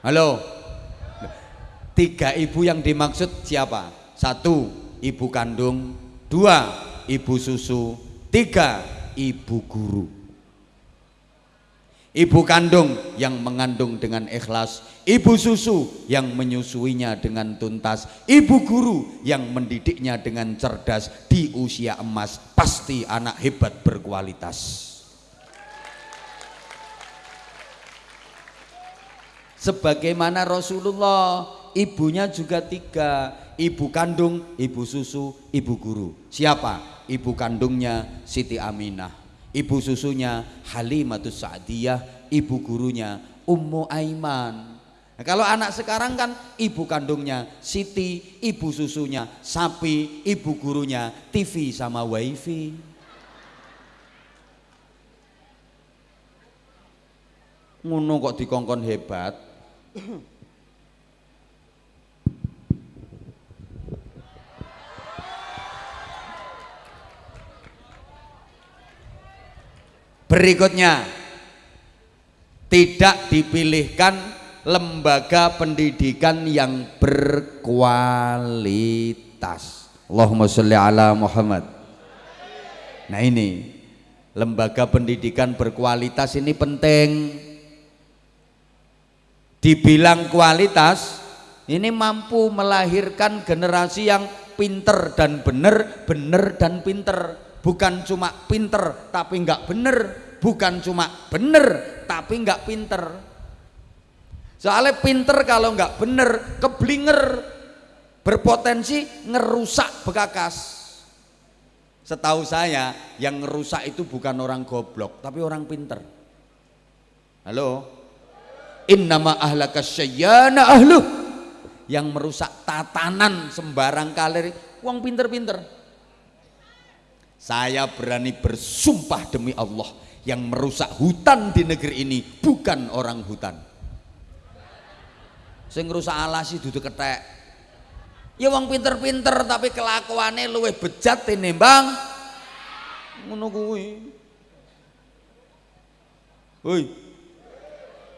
Halo. Tiga ibu yang dimaksud siapa? Satu, ibu kandung. Dua, ibu susu. Tiga, ibu guru. Ibu kandung yang mengandung dengan ikhlas, ibu susu yang menyusuinya dengan tuntas, ibu guru yang mendidiknya dengan cerdas di usia emas, pasti anak hebat berkualitas. Sebagaimana Rasulullah, ibunya juga tiga, ibu kandung, ibu susu, ibu guru. Siapa? Ibu kandungnya Siti Aminah ibu susunya Halimatus Sa'diyah, ibu gurunya Ummu Aiman. Nah, kalau anak sekarang kan ibu kandungnya Siti, ibu susunya sapi, ibu gurunya TV sama wifi. Ngono kok dikongkon hebat. Berikutnya tidak dipilihkan lembaga pendidikan yang berkualitas. Allahumma sholli ala Muhammad. Nah ini lembaga pendidikan berkualitas ini penting. Dibilang kualitas, ini mampu melahirkan generasi yang pinter dan bener, bener dan pinter bukan cuma pinter tapi nggak bener. Bukan cuma bener tapi nggak pinter. Soalnya pinter kalau nggak bener keblinger. Berpotensi ngerusak bekakas. Setahu saya yang ngerusak itu bukan orang goblok tapi orang pinter. Halo? Innama ahlaka syayyana ahlu yang merusak tatanan sembarang kalir uang pinter-pinter saya berani bersumpah demi Allah yang merusak hutan di negeri ini bukan orang hutan. Sing rusak alasi duduk ketek. Ya wong pinter-pinter tapi kelakuannya luwih bejat tinimbang ngono kuwi. Hoi.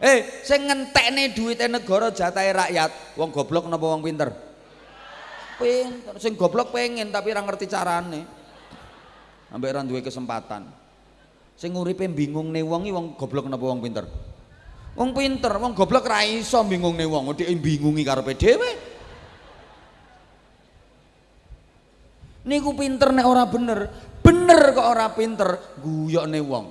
Eh, sing ngentekne duwite negara jatahe rakyat, wong goblok napa wong pinter? Pinter. Sing goblok pengen tapi ora ngerti carane ambek ora duwe kesempatan. Sing uripe bingungne wong iki wong goblok napa wong pinter? Wong pinter, wong goblok ra iso bingungne wong, dhek bingungi karepe dhewe. Niku pinter nek ora bener, bener kok ora pinter, guyokne wong.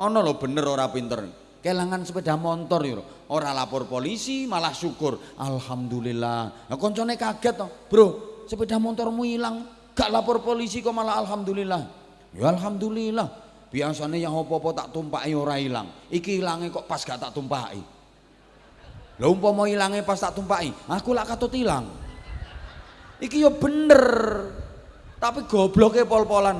Ana lho bener ora pinter. Kelangan sepeda motor yo, ora lapor polisi malah syukur. Alhamdulillah. Nah koncone kaget toh, "Bro, sepeda motormu hilang." Gak lapor polisi kok malah alhamdulillah. Ya alhamdulillah. Biasanya yang apa-apa tak tumpaki ora hilang iki hilangnya kok pas gak tak tumpaki. Lah umpama hilangnya pas tak tumpaki aku lak katut hilang iki ya bener. Tapi gobloknya pol-polan.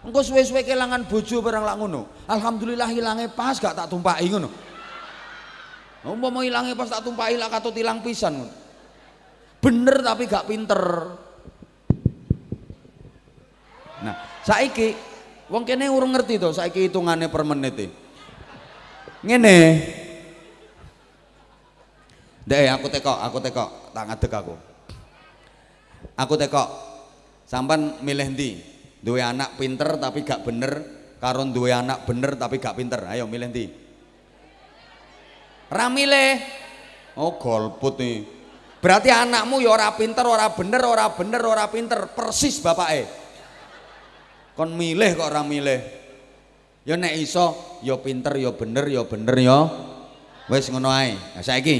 Engkau suwe-suwe kehilangan bojo barang lak ngono. Alhamdulillah hilangnya pas gak tak tumpaki ngono. Umpama hilangnya pas tak tumpaki lak katut hilang pisan bener tapi gak pinter Nah, saiki wong kene urung ngerti to saiki hitungane per menit e. Ngene. Dek aku tekok, aku tekok, tak ngadeg aku. Aku tekok. Sampan milih ndi? Duwe anak pinter tapi gak bener, karo duwe anak bener tapi gak pinter. Ayo milih ndi? Ra milih. Oh, golput nih. Berarti anakmu ya ora pinter, ora bener, ora bener, ora pinter, persis bapake kon milih kok orang milih. Ya nek iso ya pinter ya bener ya bener ya. Wis ngono ae. Nah saiki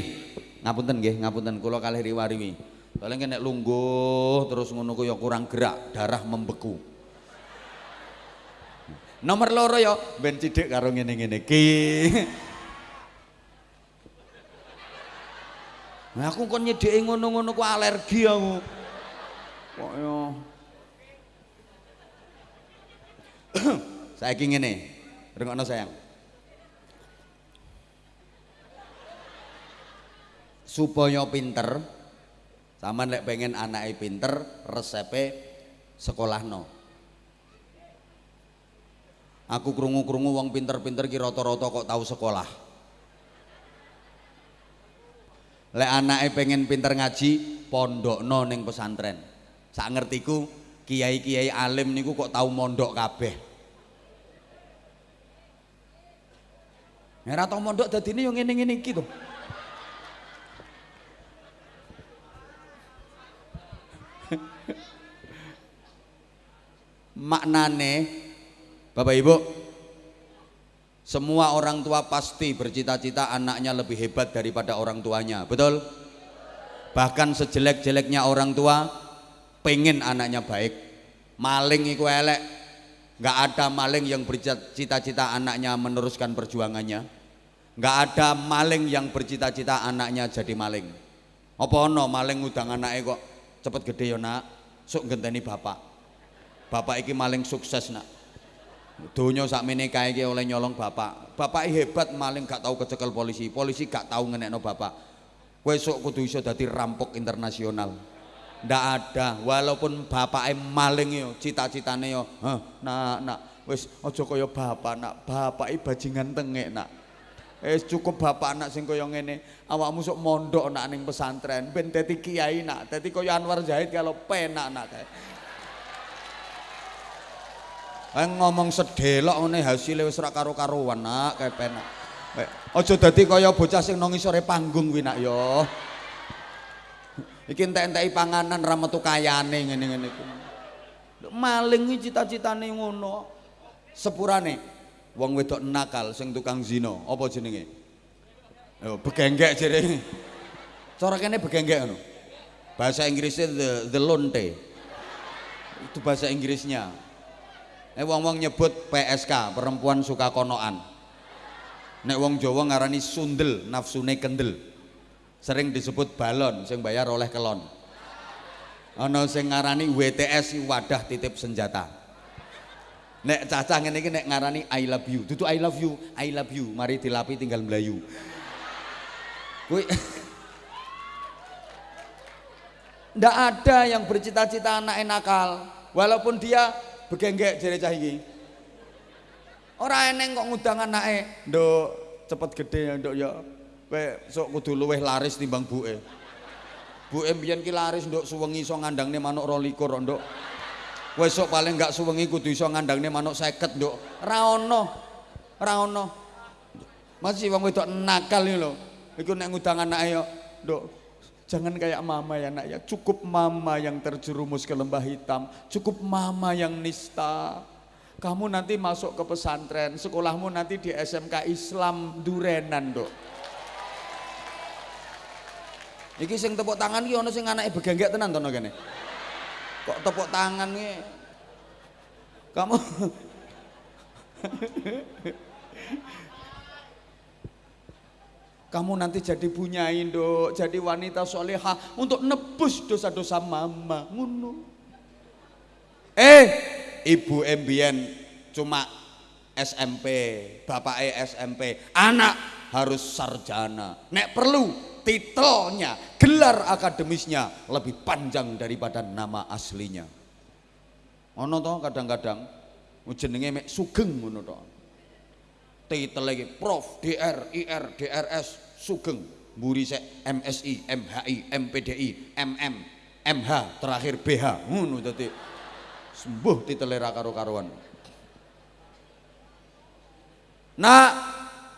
ngapunten nggih ngapunten. Kula kalih riwariwi. Paling nek lungguh terus ngono ku ya kurang gerak darah membeku. Nomor loro ya ben cidik karo ngene-ngene iki. Nah aku kon nyedeki ngono-ngono ku alergi aku. Kok ya saya ingin ini rungokno sayang. Supaya pinter sama lek pengen anaknya pinter resepe sekolah no aku krungu-krungu wong pinter-pinter ki rata-rata kok tahu sekolah. Lek anaknya pengen pinter ngaji pondok no neng pesantren. Sak ngertiku kiai-kiai alim niku kok tahu mondok kabeh Ora tau mondok dadine yo ngene-ngene iki to. Maknane Bapak Ibu semua orang tua pasti bercita-cita anaknya lebih hebat daripada orang tuanya, betul? Bahkan sejelek-jeleknya orang tua pengen anaknya baik. Maling iku elek, nggak ada maling yang bercita-cita anaknya meneruskan perjuangannya nggak ada maling yang bercita-cita anaknya jadi maling apa ono maling ngudang anaknya kok cepet gede ya nak sok genteni bapak bapak iki maling sukses nak Donya sakmene kae iki oleh nyolong bapak. Bapak hebat maling gak tahu kecekel polisi. Polisi gak tahu ngenekno bapak. Kowe sok kudu iso dadi rampok internasional. Ndak ada, walaupun bapake maling yo, cita-citane yo, "Heh, nak, wis aja kaya bapak, nak. Bapake bajingan tengek, nak." Eh cukup bapak anak sing kaya ngene. Awakmu sok mondok nak ning pesantren, ben dadi kiai nak. Dadi kaya Anwar Zahid kalau penak nak kae. Eh ngomong sedelok ngene hasilnya wis ora karo-karuan nak kae penak. Eh, aja dadi kaya bocah sing nang isore panggung kuwi nak yo. Iki entek-enteki panganan ra metu kayane ngene-ngene. Maling iki cita-citane ngono. Sepurane wong wedok nakal sing tukang zina, apa jenenge? Yo begenggek jere. Cara kene begenggek ngono. Bahasa Inggrisnya the, the lonte. Itu bahasa Inggrisnya. Nek wong-wong nyebut PSK, perempuan suka konoan. Nek wong Jawa ngarani sundel, nafsune kendel. Sering disebut balon sing bayar oleh kelon. Ana sing ngarani WTS wadah titip senjata. Nek cacah ngene iki nek ngarani I love you. Dudu I love you, I love you. Mari dilapi tinggal melayu. Kuwi Ndak ada yang bercita-cita anak nakal, walaupun dia begenggek jere cah iki. Ora eneng kok ngundang anake, "Nduk, cepet gede ya, Nduk ya. Kowe sok kudu luweh laris timbang buke." Buke mbiyen ki laris, Nduk, suwengi iso ngandangne manuk 22, Nduk. Kowe sok paling enggak suwengi kudu iso ngandangne manuk 50, Nduk. Ra ono. Ra ono. Masih wong wedok nakal iki lho. Iku nek ngundang anake ya, Nduk, Jangan kayak mama ya nak ya, cukup mama yang terjerumus ke lembah hitam, cukup mama yang nista. Kamu nanti masuk ke pesantren, sekolahmu nanti di SMK Islam Durenan, Dok. Iki sing tepuk tangan iki ana sing anake begenggek tenan to kene. Kok tepuk tangan iki? Kamu kamu nanti jadi punya Indo, jadi wanita soleha untuk nebus dosa-dosa mama. Ngono. Eh, ibu Embien cuma SMP, bapak SMP, anak harus sarjana. Nek perlu titelnya, gelar akademisnya lebih panjang daripada nama aslinya. Ono toh kadang-kadang jenenge mek sugeng ngono toh titel lagi Prof, DR, IR, DRS, Sugeng, mburi sek MSI, MHI, MPDI, MM, MH, terakhir BH. Ngono dadi sembuh titele ra karo-karuan. Nak,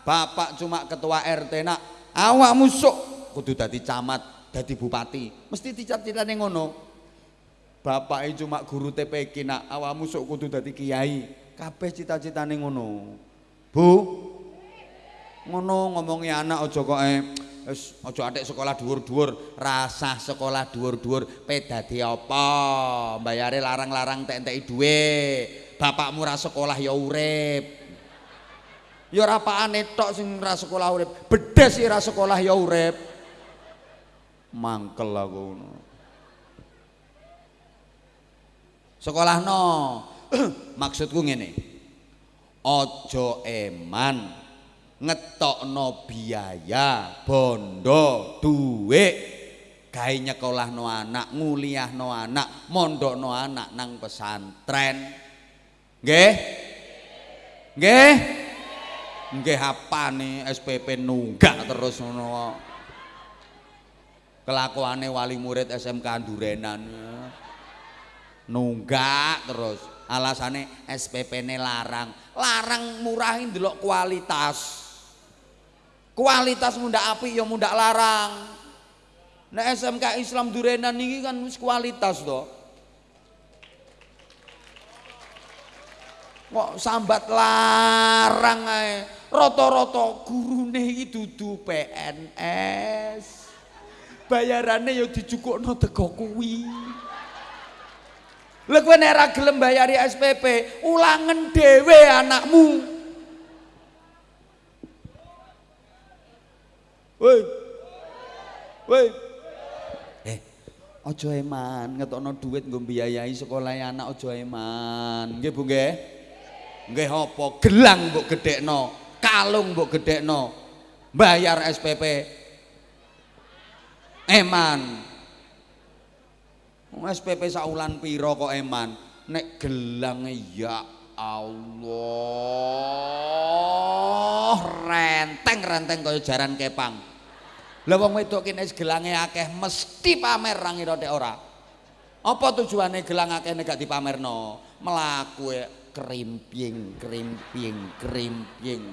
bapak cuma ketua RT nak, awak musuk kudu dadi camat, dadi bupati. Mesti dicap-citane ngono. Bapak cuma guru TPK nak, awak musuk kudu dadi kiai. Kabeh cita-citane ngono. Bu. Ngono ngomongi anak aja kok eh wis aja atik sekolah dhuwur-dhuwur, rasah sekolah dhuwur-dhuwur, pe dadi apa? Bayare larang-larang dhuwit. Bapakmu ra sekolah ya urip. Ya ora tok sing ra sekolah urip, bedes sih ra sekolah ya urip. Mangkel aku ngono. Sekolah no. Maksudku ngene. Ojo eman ngetokno biaya bondo duit. Gawe nyekolahno anak nguliahno anak mondokno anak nang pesantren. Nggih? Nggih? Nggih apane SPP nunggak terus ngono kelakuane wali murid SMK Durenan nunggak terus. Alasane SPP ne larang. Larang murahin delok kualitas. Kualitas mundak api ya mundak larang. Nah SMK Islam Durenan ini kan kualitas toh kok sambat larang ae? Rata-rata gurune dudu PNS bayarannya ya dijukukno teko kuwi Lha kowe nek gelem bayari SPP, ulangen dhewe anakmu. Woi. Woi. Eh, aja eman ngetokno duit nggo sekolah anak aja eman. Nggih Bu nggih? Nggih apa? Gelang mbok gedhekno, kalung mbok gedhekno. Bayar SPP. Eman. SPP saulan piro kok eman? Nek gelang ya Allah renteng-renteng kaya jaran kepang. Lah wong wedok kene gelange akeh mesti pamer ra ngira ora. Apa tujuane gelang akeh nek gak dipamerno? Melaku e krimping, krimping, krimping.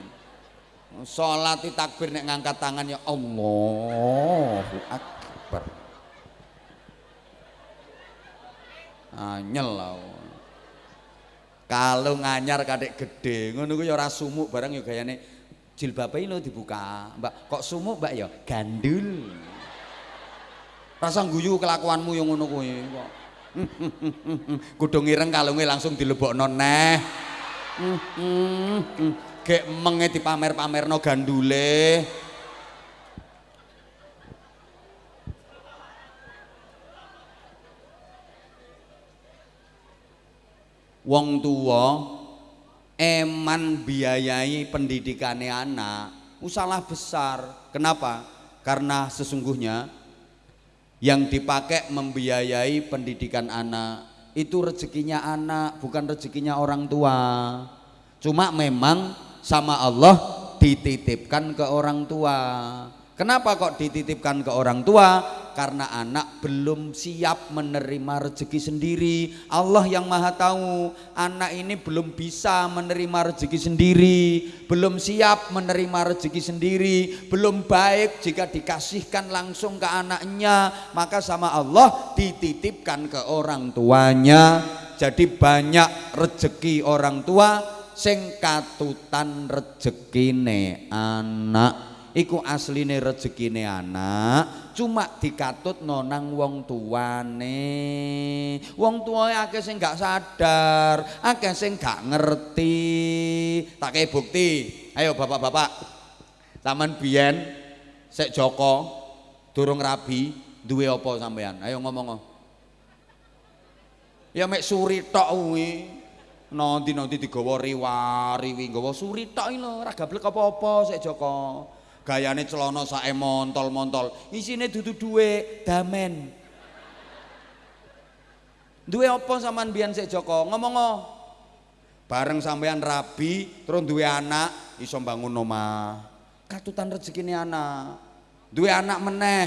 Salat takbir nek ngangkat tangan ya Allahu Akbar. Anyel lah. Kalau nganyar kadek gede, ngono ku ya ora sumuk barang ya gayane jilbabe lho dibuka. Mbak, kok sumuk, Mbak ya? Gandul. Rasa guyu kelakuanmu yang ngono kuwi kok. Kudu ngireng kalunge langsung dilebokno neh. Gek menge dipamer-pamerno gandule. Wong tua eman biayai pendidikane anak usalah besar. Kenapa? Karena sesungguhnya yang dipakai membiayai pendidikan anak itu rezekinya anak bukan rezekinya orang tua. Cuma memang sama Allah dititipkan ke orang tua. Kenapa kok dititipkan ke orang tua karena anak belum siap menerima rezeki sendiri. Allah yang Maha Tahu, anak ini belum bisa menerima rezeki sendiri, belum siap menerima rezeki sendiri, belum baik jika dikasihkan langsung ke anaknya, maka sama Allah dititipkan ke orang tuanya. Jadi banyak rezeki orang tua sing katutan rezekine anak. Iku asline rezekine anak, cuma dikatut nonang wong tuane. Wong tua akeh sing gak sadar akeh sing gak ngerti. Tak kayak bukti. Ayo bapak-bapak. Taman biyen sek Joko durung rabi duwe apa sampean ayo ngomong ya mek suri tok kuwi. Nanti-nanti digawa riwa-riwi gawa suri tok lho. Ora gablek apa-apa Joko gayane celana sae montol-montol. Isine dudu duwe damen. Duwe apa sampean biyen sik Joko? Ngomong bareng sampean rabi terus duwe anak iso bangun omah. Katutan rezekine anak. Duwe anak meneh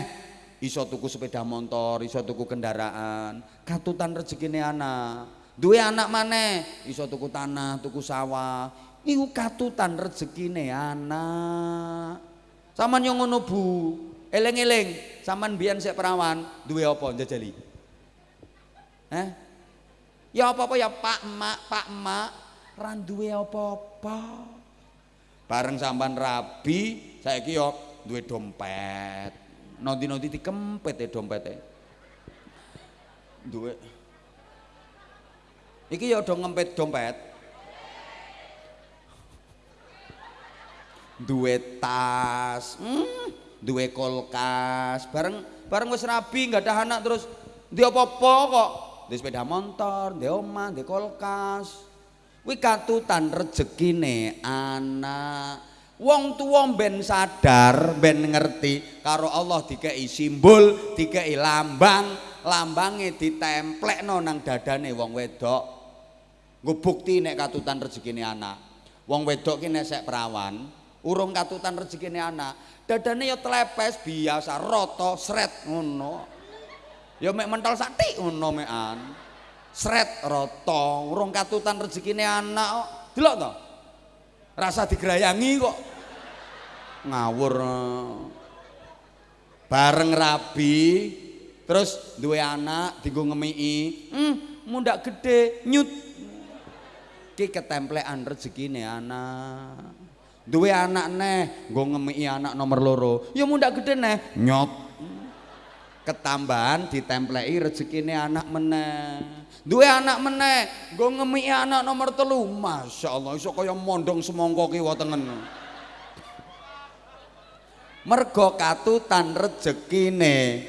iso tuku sepeda motor iso tuku kendaraan. Katutan rezekine anak. Duwe anak maneh iso tuku tanah tuku sawah. Iku katutan rezekine anak Saman yang ngono Bu. Eleng-eleng, saman biyen sik perawan duwe apa njajali? Eh? Ya apa-apa ya Pak Mak, Pak Mak, ra duwe apa-apa. Bareng sampean rabi, saiki yo duwe dompet. Nanti-nanti dikempet ya dompete. Duwe. Iki ya do ngempet dompet. Duwe tas, hmm, duwe kulkas, bareng bareng wis rabi nggak ada anak terus di apa-apa kok, di sepeda motor, di omah, di kulkas. Kuwi katutan rezekine anak. Wong tua ben sadar, ben ngerti karo Allah dikei simbol, dikei lambang, lambange ditemplekno nang dadane wong wedok. Nggo bukti nek katutan rezekine anak. Wong wedok ki nek sek perawan, urung katutan rezekine anak dadane ya telepes biasa roto sret ngono. Ya mek mental sati ngono mekan. Sret roto urung katutan rezekine anak kok. Delok to? Rasa digrayangi kok. Ngawur. Bareng rabi terus duwe anak dienggo ngemiki. Hmm mundak gede nyut. Ki ketemplekan rezekine anak duwe anak neh nggo ngemiki anak nomor loro. Ya mundak gede neh. Nyot. Ketambahan ditempleki rezekine anak meneh. Duwe anak meneh nggo ngemiki anak nomor telu. Masya Allah iso kaya mondong semongko kiwa tengen mergo katutan rezekine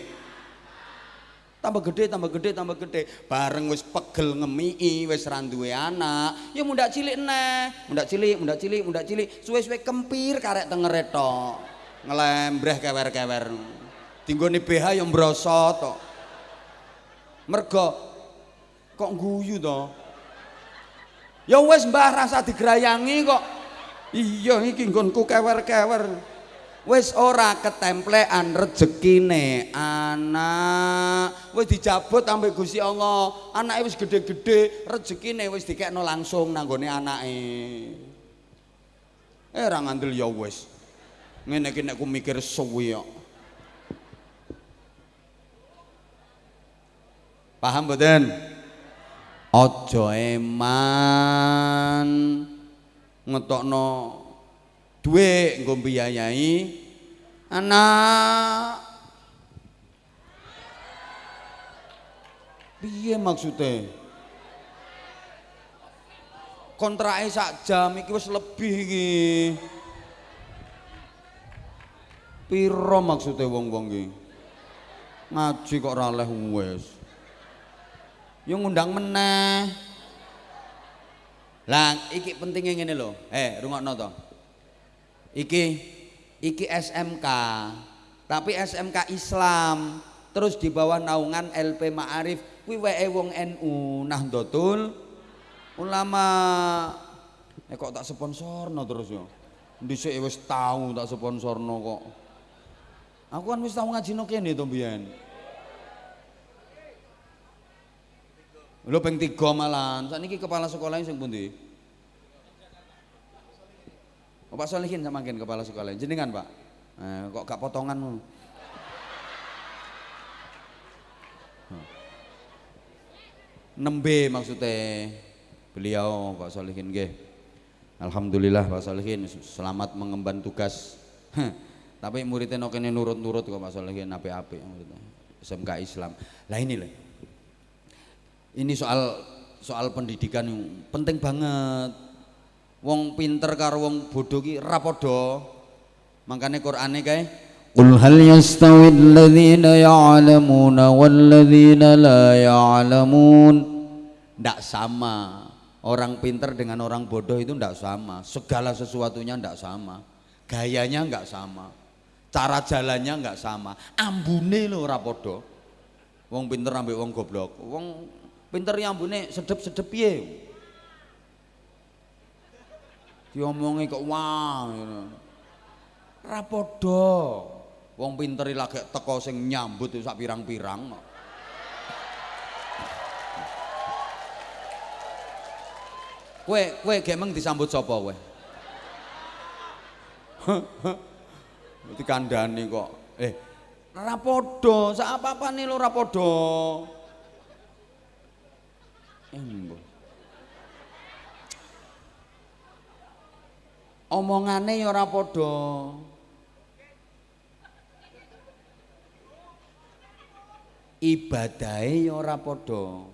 tambah gede tambah gede tambah gede. Bareng wis pegel ngemii wis ra duwe anak. Ya mundak cilik neh. Mundak cilik mundak cilik mundak cilik. Suwe-suwe kempir karek tengere tok. Ngelembreh kewer-kewer. Dinggone BH yang mbrosot tok. Mergo kok guyu to? Ya wis mbah rasa digrayangi kok. Iya iki nggonku kewer-kewer wis ora ketemplean rezekine anak. Wis dijabut ambek Gusti Allah. Anake wis gede-gede rezekine wis dikekno langsung nanggone anake. Eh ora ngandel ya wis. Ngene iki nek ku mikir suwi kok. Paham mboten? Aja eman. Ngetokno duit nggo biayai anak. Piye maksudnya kontraknya sak jam iki wis lebih iki. Piro maksudnya wong-wong iki? Ngaji kok ora oleh wis. Yo ngundang meneh. Lah iki pentingnya ngene lho. Eh rungokno to iki iki SMK tapi SMK Islam terus di bawah naungan LP Ma'arif kuwi wae wong NU Nahdlatul Ulama eh kok tak sponsorno terus yo dhisik wis tau tak sponsorno kok aku kan wis tau ngajino kene to mbiyen Lho ping 3 malan. Sakniki kepala sekolah sing pundi? Oh, Pak Solihin sama mungkin kepala sekolah. Jenengan Pak. Eh, kok gak potongan? Nembe maksudnya beliau Pak Solihin nggih. Alhamdulillah Pak Solihin selamat mengemban tugas. Tapi muridnya no kene nurut-nurut kok Pak Solihin ape-ape muridnya. SMK Islam. Lah ini lah. Ini soal soal pendidikan yang penting banget wong pinter karo wong bodoh ki ra padha. Makane Qur'ane kae Qul hal yastawi alladhina ya'lamuna walladhina la ya'lamun. Ndak sama. Orang pinter dengan orang bodoh itu ndak sama. Segala sesuatunya ndak sama. Gayanya nggak sama. Cara jalannya nggak sama. Ambune lho ora padha. Wong pinter ambek wong goblok. Wong pinter yang ambune sedep-sedep piye diomongi kok wah ngono. Ra padha. Wong pinter lagi teko sing nyambut sak pirang-pirang kok. Kowe kowe gemeng disambut sapa kowe? Dikandani kok. Eh, ra padha, sak apa-apane lho ra padha. Embo. Omongane ya ora padha. Ibadahe ya ora padha.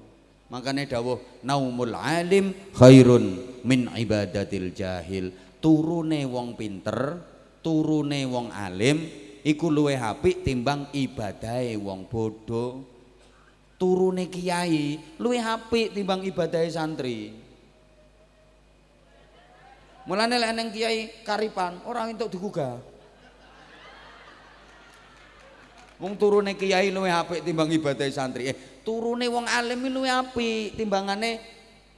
Makane dawuh naumul alim khairun min ibadatil jahil. Turune wong pinter turune wong alim iku luwih apik timbang ibadahe wong bodoh turune kiai luwih apik timbang ibadahe santri Mulane lek neng kiai karipan orang entuk digugah. Wong turune kiai luwih apik timbang ibadah santri. Eh, turune wong alim luwih apik timbangane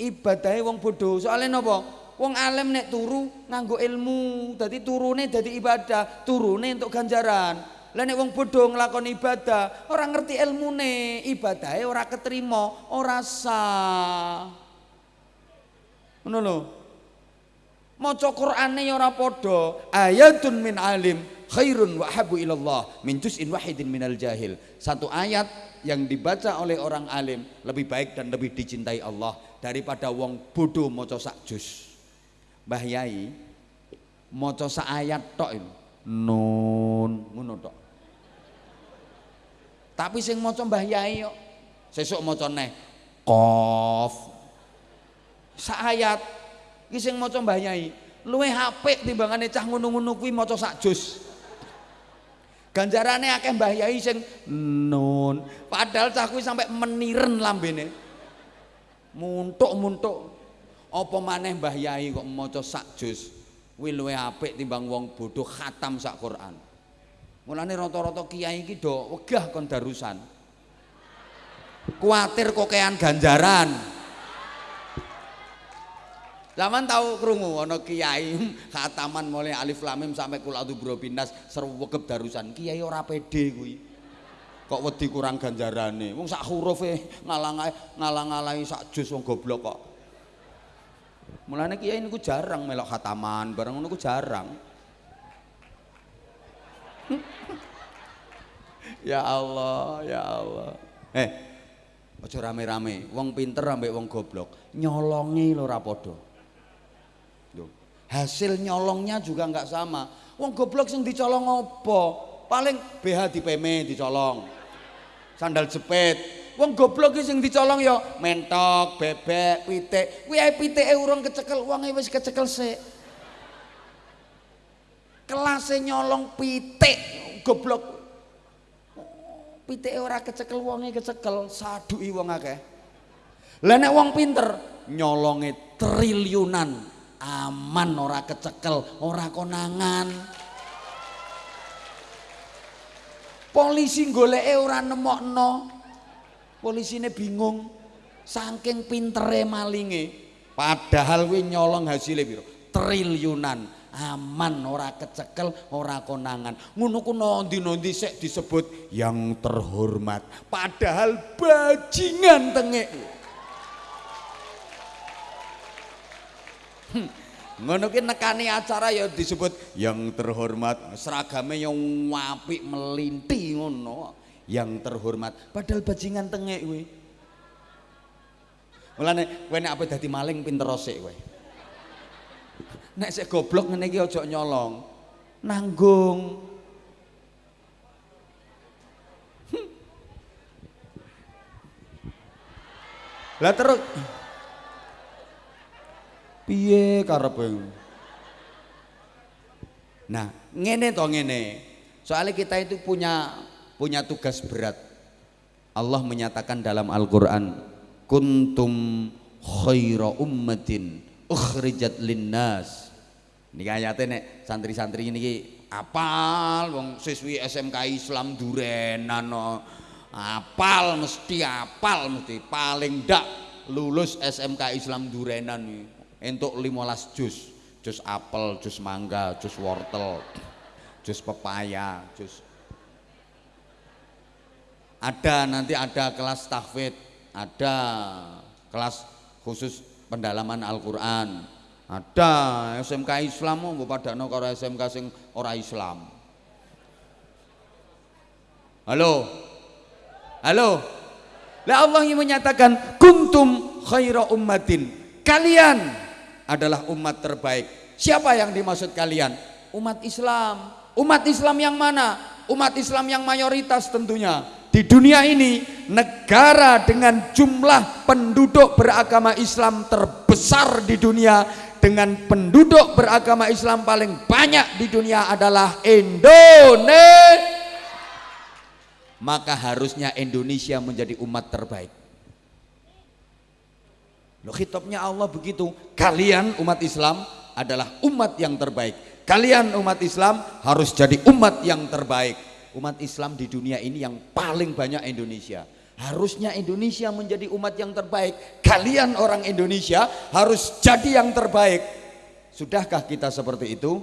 ibadahe wong bodoh. Soalnya napa? Wong alim nek turu nganggo ilmu, dadi turune dadi ibadah, turune untuk ganjaran. Lah nek wong bodoh nglakoni ibadah, ora ngerti ilmune, ibadahe ora keterima, ora sah. Ngono lho maca Qur'ane ya ora padha. Ayatun min alim khairun wa habu ilallah min juz'in wahidin minal jahil. Satu ayat yang dibaca oleh orang alim lebih baik dan lebih dicintai Allah daripada wong bodoh maca sak juz. Mbah Yai maca sak ayat tok nun ngono tok. Tapi sing maca Mbah Yai kok sesuk maca neh qaf. Sak ayat Iki sing maca Mbah Yai, luwih apik timbangane cah ngono-ngono kuwi maca sak juz. Ganjarane akeh Mbah Yai sing nun. Padahal cah kuwi sampai meniren lambene. Muntuk-muntuk. Apa maneh Mbah Yai kok maca sak juz. Kuwi luwih apik timbang wong bodoh khatam sak Quran. Mulane rata-rata kiai iki do wegah kon darusan. Kuatir kokean ganjaran. Zaman tahu krungu ana kiai khataman mulai alif lam mim sampai kul a'udzu binas serwegep darusan. Kiai ora pede kuwi. Kok wedi kurang ganjarane. Wong sak hurufe ngalang ngalang-alangi sak jus wong goblok kok. Mulane kiai niku jarang melok khataman, bareng ku jarang. ya Allah, ya Allah. Eh, aja rame-rame. Wong pinter ambek wong goblok, nyolongi lho ora padha. Hasil nyolongnya juga nggak sama. Wong goblok sing dicolong apa? Paling BH di PM dicolong. Sandal jepit. Wong goblok sing dicolong ya mentok bebek pitik. Kuwi ae pitike urung kecekel wonge wis kecekel sik. Kelas nyolong pitik goblok. Pitike ora kecekel wonge kecekel. Saduki wong akeh. Lah nek wong pinter nyolonge triliunan aman ora kecekel ora konangan. Polisi goleke ora nemokno. Polisine bingung saking pintere malinge. Padahal kuwi nyolong hasilnya piro? Triliunan. Aman ora kecekel ora konangan. Ngono ku nondi-nondi sik disebut yang terhormat. Padahal bajingan tengek Ngono ki nekani acara ya disebut yang terhormat, seragame yang apik melinti ngono. Yang terhormat, padahal bajingan tengek kuwi. Mulane kowe nek apa dadi maling pinter sik kowe. Nek sik goblok ngene iki aja nyolong. Nanggung. Hmm. Lah terus piye karepe nah ngene to ngene. Soalnya kita itu punya punya tugas berat. Allah menyatakan dalam Al-Quran kuntum khaira ummatin ukhrijat linnas. Ini ayatnya nek santri-santri ini apal wong siswi SMK Islam durenan apal mesti apal mesti paling ndak lulus SMK Islam durenan. nih entuk 15 jus jus apel, jus mangga, jus wortel jus pepaya, jus ada nanti ada kelas tahfid ada kelas khusus pendalaman Al-Quran ada SMK Islam mau pada no kalau SMK sing ora Islam. Halo? Halo? Lah Allah yang menyatakan kuntum khaira ummatin. Kalian adalah umat terbaik. Siapa yang dimaksud kalian? Umat Islam. Umat Islam yang mana? Umat Islam yang mayoritas tentunya. Di dunia ini negara dengan jumlah penduduk beragama Islam terbesar di dunia dengan penduduk beragama Islam paling banyak di dunia adalah Indonesia. Maka harusnya Indonesia menjadi umat terbaik. Loh Allah begitu. Kalian umat Islam adalah umat yang terbaik. Kalian umat Islam harus jadi umat yang terbaik. Umat Islam di dunia ini yang paling banyak Indonesia. Harusnya Indonesia menjadi umat yang terbaik. Kalian orang Indonesia harus jadi yang terbaik. Sudahkah kita seperti itu?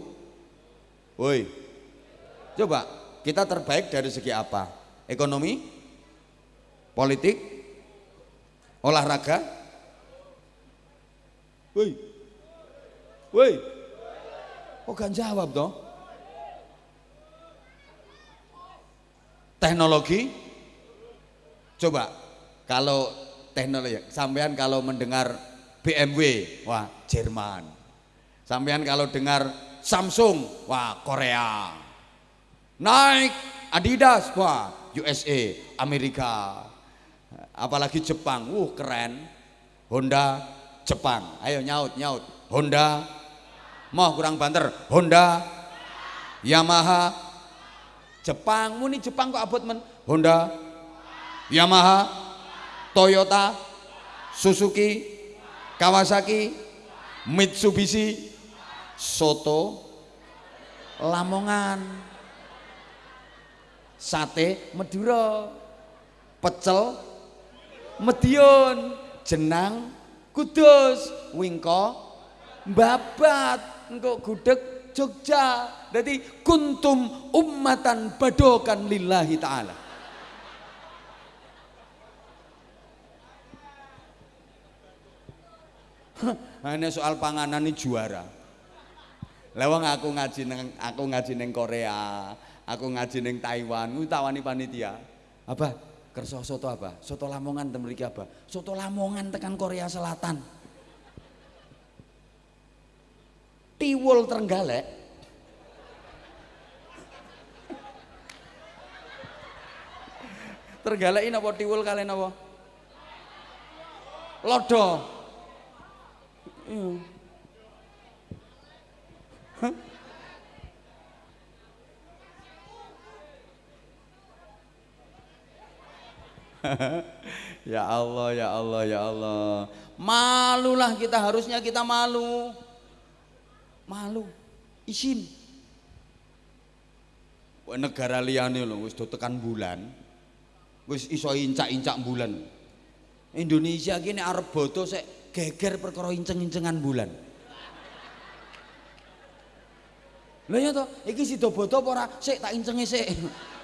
Woi. Coba, kita terbaik dari segi apa? Ekonomi? Politik? Olahraga? Woi. Woi. Kok gak jawab toh? Teknologi? Coba kalau teknologi, sampean kalau mendengar BMW, wah Jerman. Sampean kalau dengar Samsung, wah Korea. Naik Adidas, wah USA, Amerika. Apalagi Jepang, wuh keren. Honda, Jepang. Ayo nyaut nyaut. Honda. Mau kurang banter. Honda. Yamaha. Jepang. Muni Jepang kok abot men? Honda. Yamaha. Toyota. Suzuki. Kawasaki. Mitsubishi. Soto. Lamongan. Sate. Madura. Pecel. Medion Jenang Kudus Wingko Babat engko gudeg Jogja jadi kuntum ummatan badokan lillahi ta'ala Hanya soal panganan ini juara. Lewang aku ngaji neng aku ngaji neng Korea, aku ngaji neng Taiwan, kuwi tawani panitia. Apa? Kerso soto apa? Soto Lamongan temen apa? Soto Lamongan tekan Korea Selatan. Tiwul Trenggalek. Trenggalek ini apa tiwul kalian apa? Lodo. Iya. ya Allah, ya Allah, ya Allah. Malulah kita harusnya kita malu. Malu. Isin. Negara liane loh, wis tekan bulan. Wis iso incak-incak bulan. Indonesia gini arep bodo sek geger perkara inceng-incengan bulan. Lha ya to, iki sida bodo apa ora? Sik tak incenge sik.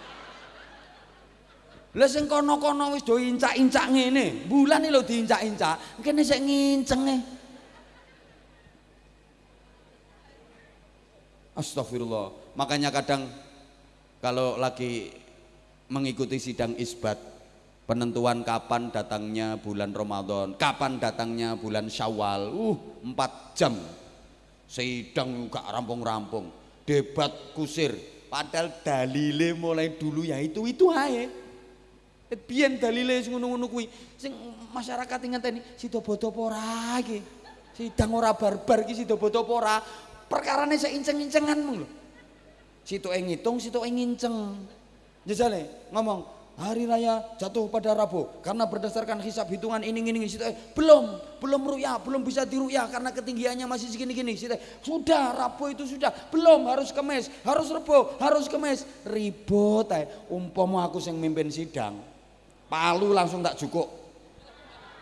Lah sing kono-kono wis do incak-incak ngene, bulan lho diincak-incak, kene sik ngincenge. Astagfirullah. Makanya kadang kalau lagi mengikuti sidang isbat penentuan kapan datangnya bulan Ramadan, kapan datangnya bulan Syawal, uh empat jam sidang juga rampung-rampung, debat kusir, padahal dalile mulai dulu ya itu itu aja. Biyen dalile sing ngono-ngono kuwi, sing masyarakat ingeten sida bodo ora iki. Sidang ora barbar iki sida bodo ora. Perkarane sik inceng-incengan mung lho. Sitoke ngitung, sitoke nginceng. Jajale ngomong, hari raya jatuh pada Rabu karena berdasarkan hisap hitungan ini ini, ini eh, belum belum ruya belum bisa diruya karena ketinggiannya masih segini gini sudah Rabu itu sudah belum harus kemes harus Rabu harus kemes ribut eh umpomo aku yang mimpin sidang palu langsung tak cukup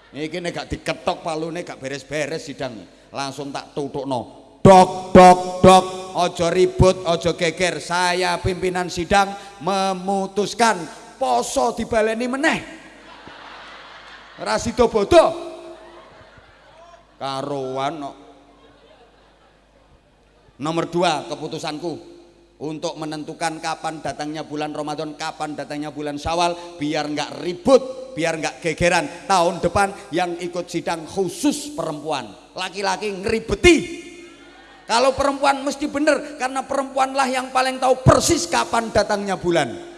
ini gak diketok nih gak beres-beres sidang. Langsung tak tutup no dok dok dok ojo ribut ojo geger. Saya pimpinan sidang memutuskan poso dibaleni meneh. Rasito bodoh karuan no. nomor dua keputusanku untuk menentukan kapan datangnya bulan Ramadan, kapan datangnya bulan Syawal, biar nggak ribut, biar nggak gegeran. Tahun depan yang ikut sidang khusus perempuan, laki-laki ngeribeti. Kalau perempuan mesti benar, karena perempuanlah yang paling tahu persis kapan datangnya bulan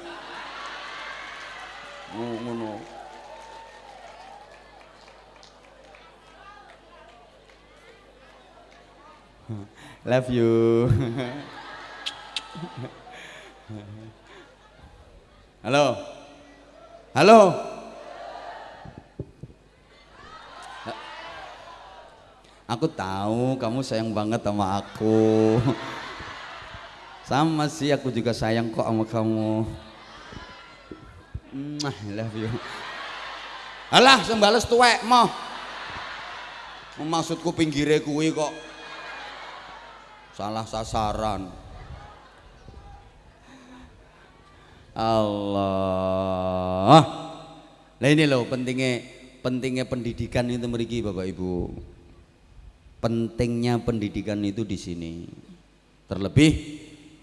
ngono love you halo halo aku tahu kamu sayang banget sama aku sama sih aku juga sayang kok sama kamu I love you. Alah, sembales tuwek mau. Maksudku pinggire kuwi kok salah sasaran. Allah. Nah ini loh pentingnya pentingnya pendidikan itu meriki Bapak Ibu. Pentingnya pendidikan itu di sini. Terlebih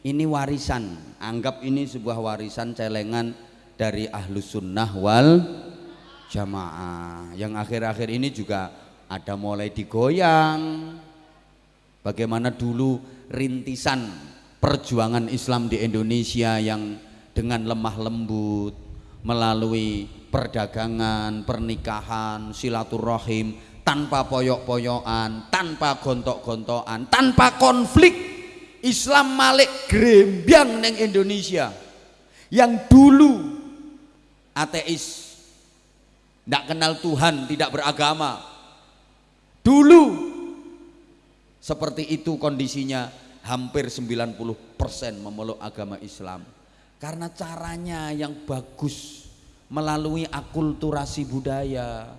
ini warisan. Anggap ini sebuah warisan celengan dari ahlus sunnah wal jamaah yang akhir-akhir ini juga ada mulai digoyang bagaimana dulu rintisan perjuangan Islam di Indonesia yang dengan lemah lembut melalui perdagangan, pernikahan, silaturahim tanpa poyok-poyokan, tanpa gontok-gontokan, tanpa konflik Islam malik grembyang neng Indonesia yang dulu ateis, tidak kenal Tuhan, tidak beragama. Dulu seperti itu kondisinya hampir 90% memeluk agama Islam. Karena caranya yang bagus melalui akulturasi budaya.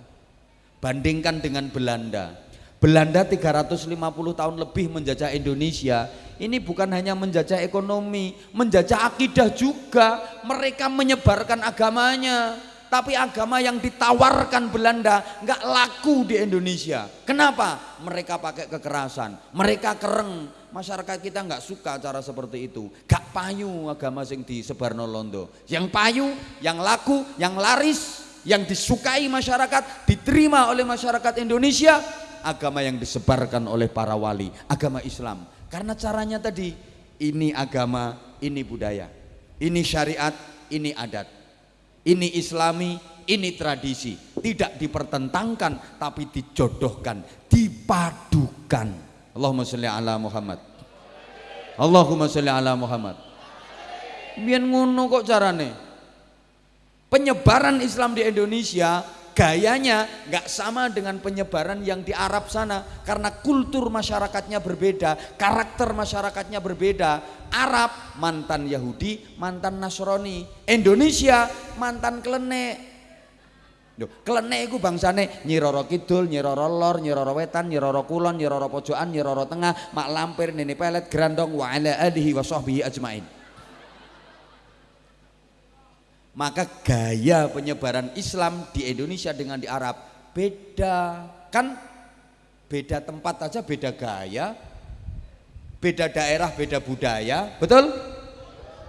Bandingkan dengan Belanda. Belanda 350 tahun lebih menjajah Indonesia. Ini bukan hanya menjajah ekonomi, menjajah akidah juga. Mereka menyebarkan agamanya. Tapi agama yang ditawarkan Belanda nggak laku di Indonesia. Kenapa? Mereka pakai kekerasan, mereka kereng. Masyarakat kita nggak suka cara seperti itu. Gak payu agama sing disebarno londo. Yang payu, yang laku, yang laris, yang disukai masyarakat, diterima oleh masyarakat Indonesia, agama yang disebarkan oleh para wali, agama Islam. Karena caranya tadi, ini agama, ini budaya, ini syariat, ini adat. Ini islami, ini tradisi. Tidak dipertentangkan tapi dijodohkan, dipadukan. Allahumma sholli ala Muhammad. Allahumma sholli ala Muhammad. Biar ngono kok carane. Penyebaran Islam di Indonesia gayanya nggak sama dengan penyebaran yang di Arab sana karena kultur masyarakatnya berbeda, karakter masyarakatnya berbeda. Arab mantan Yahudi, mantan Nasrani. Indonesia mantan klenek. Loh, klenek iku bangsane Nyiroro Kidul, Nyiroro Lor, Nyiroro Wetan, Nyiroro Kulon, Nyiroro Pojokan, Nyiroro Tengah, Mak Lampir, Nini Pelet, Grandong, wa ala alihi wa sahbihi ajmain. Maka gaya penyebaran Islam di Indonesia dengan di Arab beda. Kan beda tempat aja beda gaya, beda daerah beda budaya, betul?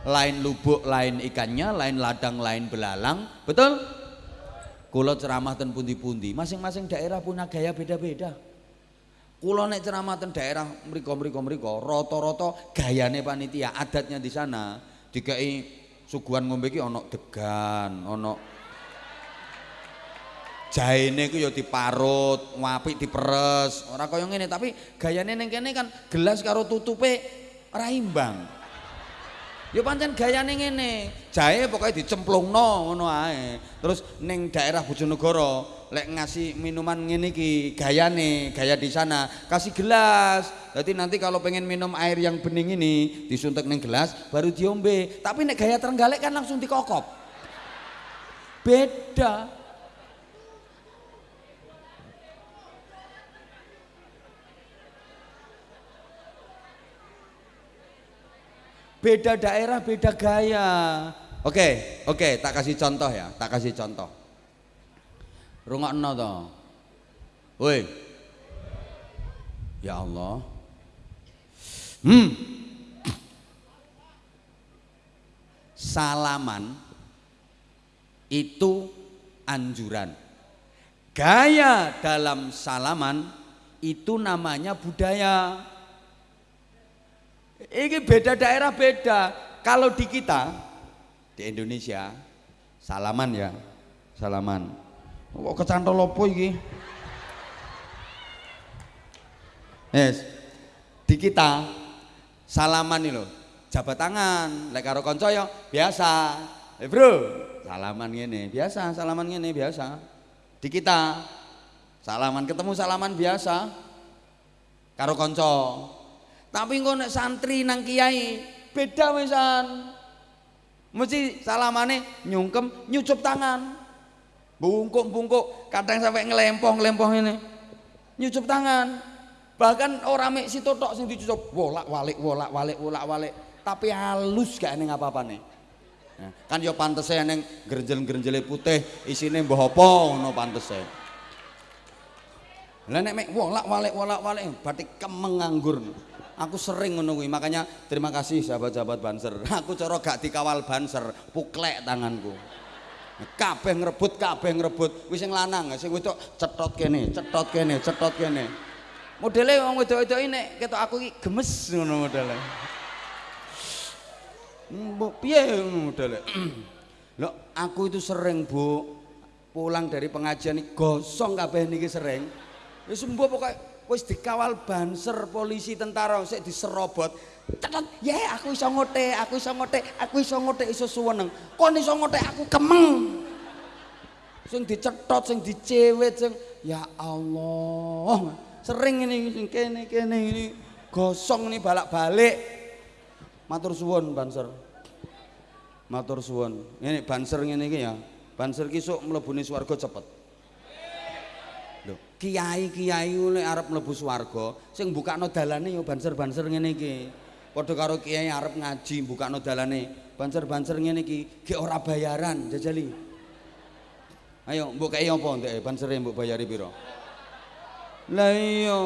Lain lubuk, lain ikannya, lain ladang, lain belalang, betul? Kulo ceramah ten pundi-pundi, masing-masing daerah punya gaya beda-beda. Kulo nek ceramah ten daerah mriko mriko mriko, rata-rata gayane panitia, adatnya di sana dikai suguhan ngombe iki ana degan, ana jaene ku ya diparut, apik diperes, ora kaya ngene tapi gayane kene kan gelas karo tutupe ora imbang. Ya pancen gayane ngene, jahe pokoknya dicemplungno ngono ae. Terus ning daerah Bojonegoro lek ngasih minuman ngene iki gayane, gaya di sana, kasih gelas. Jadi nanti kalau pengen minum air yang bening ini disuntik ning gelas baru diombe. Tapi nek gaya Trenggalek kan langsung dikokop. Beda. Beda daerah, beda gaya. Oke, oke, tak kasih contoh ya, tak kasih contoh. Rungokno to. Woi. Ya Allah. Hmm. Salaman itu anjuran. Gaya dalam salaman itu namanya budaya. Ini beda daerah beda. Kalau di kita di Indonesia salaman ya, salaman. Kok kecantol lopo iki? Yes. Di kita salaman nih loh, jabat tangan, lek karo kanca ya biasa. Eh bro, salaman gini biasa, salaman gini biasa. Di kita salaman ketemu salaman biasa karo kanca tapi engko nek santri nang kiai beda wisan. Mesti salamane nyungkem nyucup tangan. Bungkuk-bungkuk, kadang sampai ngelempong-ngelempong ini. Nyucup tangan. Bahkan orang mek situ tok sing dicucup wolak-walik wolak-walik wolak-walik. Tapi halus gak ning apa-apa nih. Nah, kan yo pantese ning grenjel-grenjele putih isine mbah apa ngono pantese. Lah nek mek wolak-walik wolak-walik batik kemeng nganggur. Aku sering kuwi, makanya terima kasih sahabat-sahabat Banser. Aku cara gak dikawal Banser, puklek tanganku. Kabeh ngrebut, kabeh ngrebut. Wis sing lanang, sing wedok cetot kene, cetot kene, cetot kene. Modele wong wedok-wedok ini ketok aku iki gemes ngono modele. Mbok piye modele? Loh, aku itu sering, Bu, pulang dari pengajian gosong kabeh niki sering. Wis mbok pokoke wis dikawal banser polisi tentara sik diserobot. Cetet ya aku iso ngote aku iso ngote aku iso ngote iso suweneng. Kon iso ngote aku kemeng. Sing dicetot sing dicewet sing ya Allah sering ini sing kene kene ini gosong nih balak-balik. Matur suwun banser. Matur suwun. Ini banser ngene iki ya. Banser ki sok mlebune swarga cepet kiai-kiai nek arep mlebu swarga sing mbukakno dalane ya banser-banser ngene iki. Padha karo kiai arep ngaji mbukakno dalane banser-banser ngene iki. Ge ora bayaran jajali. Ayo mbok kei apa ndek bansere mbok bayari pira? Lah iya.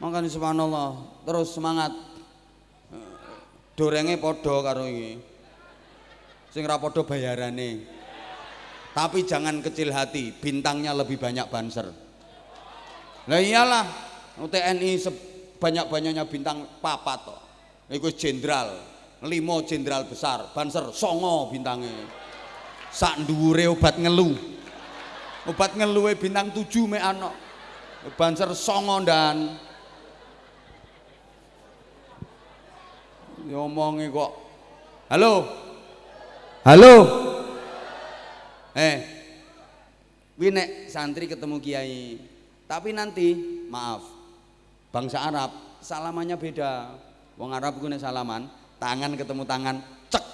Makanya subhanallah terus semangat. Dorenge podo karo ini sing ra podo bayarane tapi jangan kecil hati bintangnya lebih banyak banser. Lah iyalah TNI sebanyak-banyaknya bintang papat toh. Itu jenderal limo jenderal besar banser songo bintangnya sak dhuwure obat ngelu. Obat ngeluwe bintang tujuh me anak banser songo dan. Ngomongi kok. Halo? Halo eh kuwi nek santri ketemu kiai tapi nanti maaf bangsa Arab salamannya beda. Wong Arab nek salaman tangan ketemu tangan cek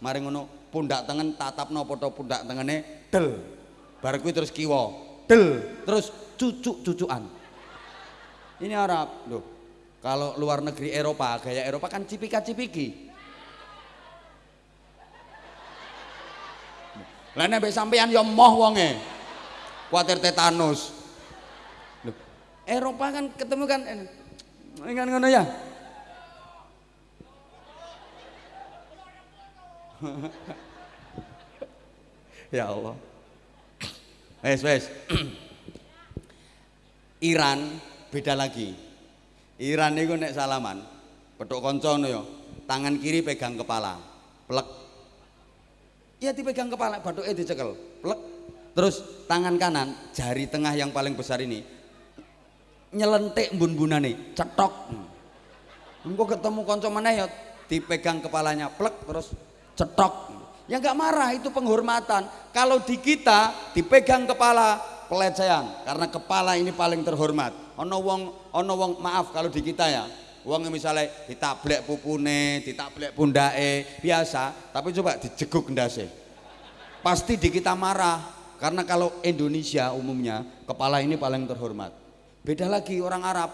mari ngono pundak tangan tatapno foto pundak tengene del. Kuwi terus kiwa del. Terus cucuk-cucukan. Ini Arab loh kalau luar negeri Eropa, gaya Eropa kan cipika-cipiki. Lah nek sampean ya moh wonge. Kuatir tetanus. Loh, Eropa kan ketemu kan kan ngono ya. ya Allah. Wes wes. Iran beda lagi. Iran itu nek salaman, petuk kanca ya, tangan kiri pegang kepala, plek. Ya dipegang kepala, batuknya dicekel, plek. Terus tangan kanan, jari tengah yang paling besar ini nyelentik bun-bunane, cetok. Engko ketemu kanca mana ya dipegang kepalanya, plek terus cetok. Ya nggak marah, itu penghormatan. Kalau di kita dipegang kepala, pelecehan karena kepala ini paling terhormat ono wong ono wong maaf kalau di kita ya wong misalnya ditablek pupune ditablek pundake biasa tapi coba dijeguk ndase pasti di kita marah karena kalau Indonesia umumnya kepala ini paling terhormat beda lagi orang Arab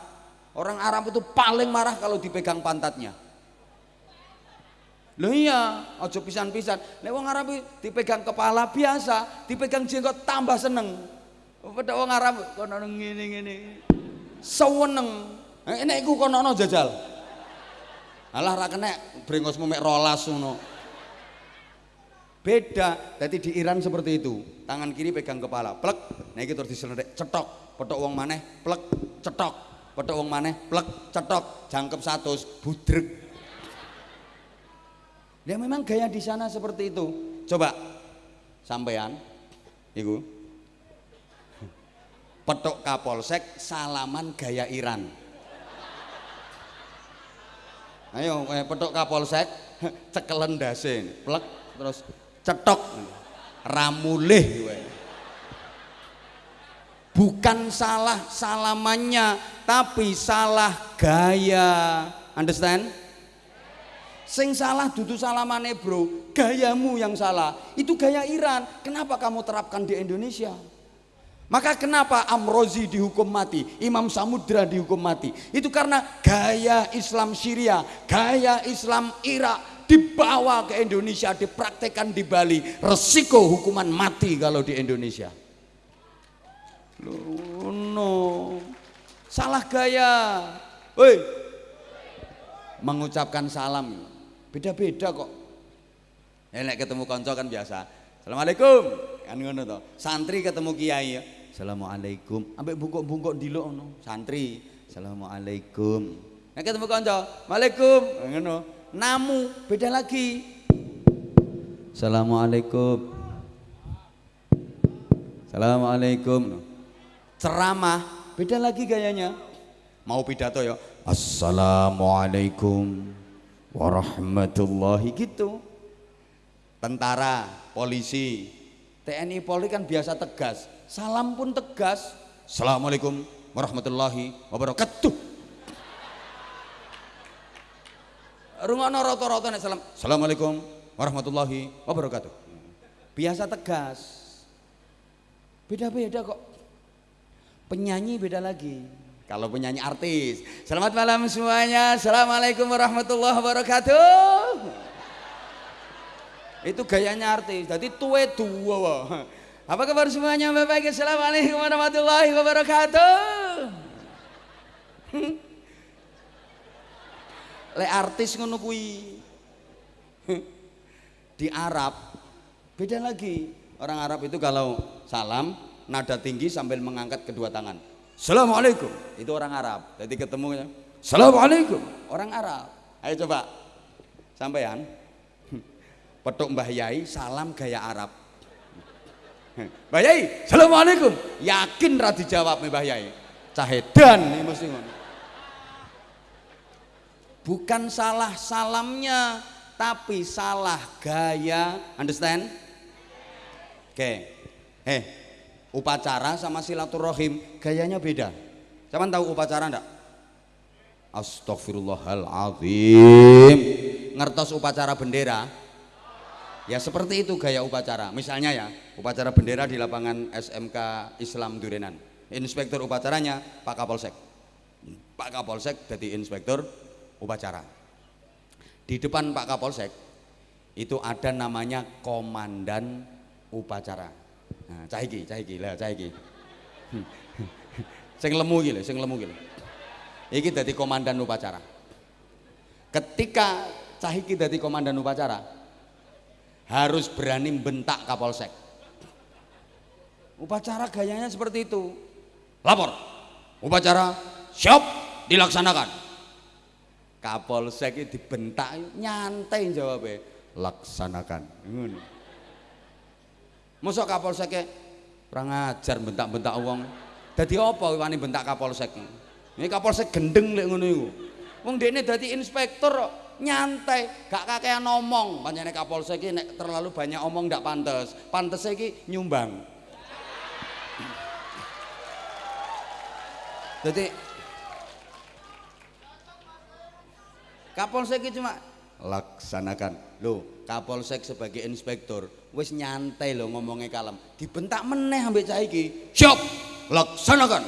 orang Arab itu paling marah kalau dipegang pantatnya Loh iya, ojo pisan-pisan. Lek wong Arab dipegang kepala biasa, dipegang jenggot tambah seneng. Pada wong Arab kono ngene-ngene. Seweneng. Nek iku kono jajal. Alah ra kenek brengosmu mek rolas ngono. Beda, jadi di Iran seperti itu. Tangan kiri pegang kepala, plek. Iki terus diselendek, cetok. Petok wong maneh, plek, cetok. Petok wong maneh, plek, cetok. Jangkep satu, budrek. Ya memang gaya di sana seperti itu. Coba sampean, iku petok kapolsek salaman gaya Iran ayo eh, petok kapolsek cekelen dase plek terus cetok. Ramulih bukan salah salamannya tapi salah gaya. Understand? Sing salah dudu salamane bro gayamu yang salah. Itu gaya Iran. Kenapa kamu terapkan di Indonesia maka kenapa Amrozi dihukum mati, Imam Samudra dihukum mati? Itu karena gaya Islam Syria, gaya Islam Irak dibawa ke Indonesia, dipraktekkan di Bali. Resiko hukuman mati kalau di Indonesia. Loh, no. Salah gaya. Woi. Mengucapkan salam. Beda-beda kok. Enak ketemu konco kan biasa. Assalamualaikum. Kan ngono to. Santri ketemu kiai ya. Assalamualaikum. Ambek bungkuk-bungkuk dilo ono. Santri. Assalamualaikum. Nek ketemu kanca, Waalaikum. Ngono. Namu beda lagi. Assalamualaikum. Assalamualaikum. Ceramah beda lagi gayanya. Mau pidato ya. Assalamualaikum warahmatullahi gitu. Tentara, polisi, TNI Polri kan biasa tegas. Salam pun tegas. Assalamualaikum warahmatullahi wabarakatuh. Rungono rata-rata nek salam. Assalamualaikum warahmatullahi wabarakatuh. Biasa tegas. Beda-beda kok. Penyanyi beda lagi. Kalau penyanyi artis. Selamat malam semuanya. Assalamualaikum warahmatullahi wabarakatuh. Itu gayanya artis. Jadi tuwe dua. Apa kabar semuanya Bapak? Assalamualaikum warahmatullahi wabarakatuh. Le artis ngono kuwi. Di Arab beda lagi. Orang Arab itu kalau salam nada tinggi sambil mengangkat kedua tangan. Assalamualaikum. Itu orang Arab. Jadi ketemunya. Assalamualaikum. Orang Arab. Ayo coba. Sampean. Petuk Mbah Yai salam gaya Arab. Mbah Yai, Assalamualaikum. Yakin ra dijawab Mbah Yai. Cahedan nih mesti ngono. Bukan salah salamnya, tapi salah gaya. Understand? Oke. Okay. Eh, upacara sama silaturahim gayanya beda Siapa tahu upacara enggak? Astagfirullahaladzim ngertos upacara bendera ya seperti itu gaya upacara misalnya ya upacara bendera di lapangan SMK Islam Durenan inspektur upacaranya Pak Kapolsek Pak Kapolsek jadi inspektur upacara di depan Pak Kapolsek itu ada namanya komandan upacara Nah, cah iki, cah iki, lah cah iki. sing lemu iki lho, sing lemu iki. Iki dadi komandan upacara. Ketika cah iki dadi komandan upacara, harus berani bentak Kapolsek. Upacara gayanya seperti itu. Lapor. Upacara siap dilaksanakan. Kapolsek dibentak nyantai jawabnya. Laksanakan. Ngono. Mosok Kapolsek kurang ajar bentak-bentak wong. Dadi apa wani bentak Kapolsek? Ini Kapolsek gendeng lek ngono iku. Wong dekne dadi inspektur nyantai, gak kakean ngomong. Pancene Kapolsek iki nek terlalu banyak omong ndak pantes. Pantes iki nyumbang. Jadi Kapolsek iki cuma laksanakan. Loh, Kapolsek sebagai inspektur wis nyantai loh ngomongnya kalem dibentak meneh ambek cah iki siap laksanakan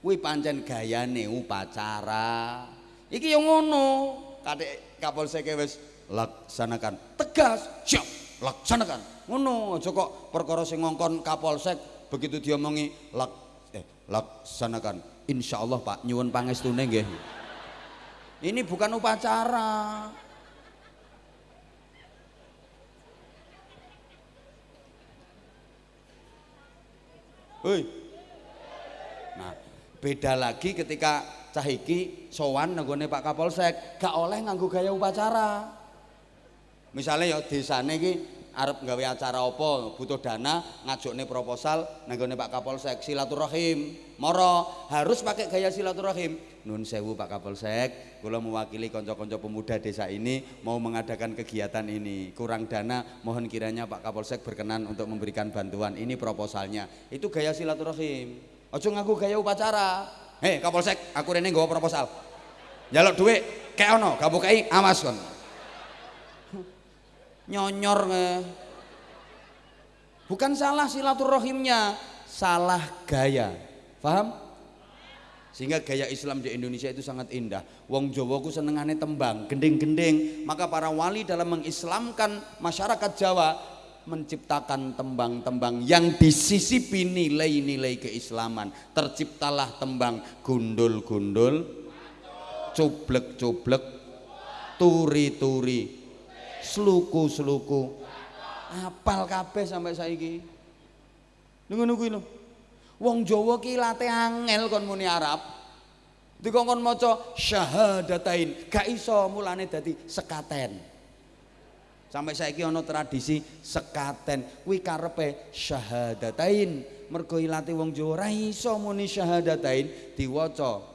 kuwi pancen gayane upacara iki yang ngono kadek kapolsek wis laksanakan. Tegas. Siap. Laksanakan. Ngono aja kok perkara sing ngongkon kapolsek begitu diomongi lak eh laksanakan. Insyaallah Pak nyuwun pangestune nggih. Ini bukan upacara. Hei. Nah, beda lagi ketika cahiki sowan nenggone Pak Kapolsek, gak oleh nganggo gaya upacara. Misalnya ya desane iki arep gawe acara apa, butuh dana, ngajukne proposal nenggone Pak Kapolsek silaturahim. Moro harus pakai gaya silaturahim. Nun sewu Pak Kapolsek, kula mewakili konco-konco pemuda desa ini mau mengadakan kegiatan ini. Kurang dana, mohon kiranya Pak Kapolsek berkenan untuk memberikan bantuan. Ini proposalnya. Itu gaya silaturahim. Ojo ngaku gaya upacara. Hei Kapolsek, aku rene nggawa proposal. Jaluk duit, kayak ono, gak bukai, awas kon. Nyonyor nge. Bukan salah silaturahimnya, salah gaya. Paham? Sehingga gaya Islam di Indonesia itu sangat indah. Wong Jawa ku senengane tembang, gending-gending. Maka para wali dalam mengislamkan masyarakat Jawa menciptakan tembang-tembang yang disisipi nilai-nilai keislaman. Terciptalah tembang gundul-gundul, cublek-cublek, turi-turi, sluku-sluku. Apal kabeh sampai saiki. Nunggu nunggu lho. Wong Jawa ki late angel kon muni Arab. Dikongkon maca syahadatain, gak iso mulane dadi sekaten. Sampai saiki ana tradisi sekaten, kuwi karepe syahadatain. Mergo ilate wong Jawa ora iso muni syahadatain diwaca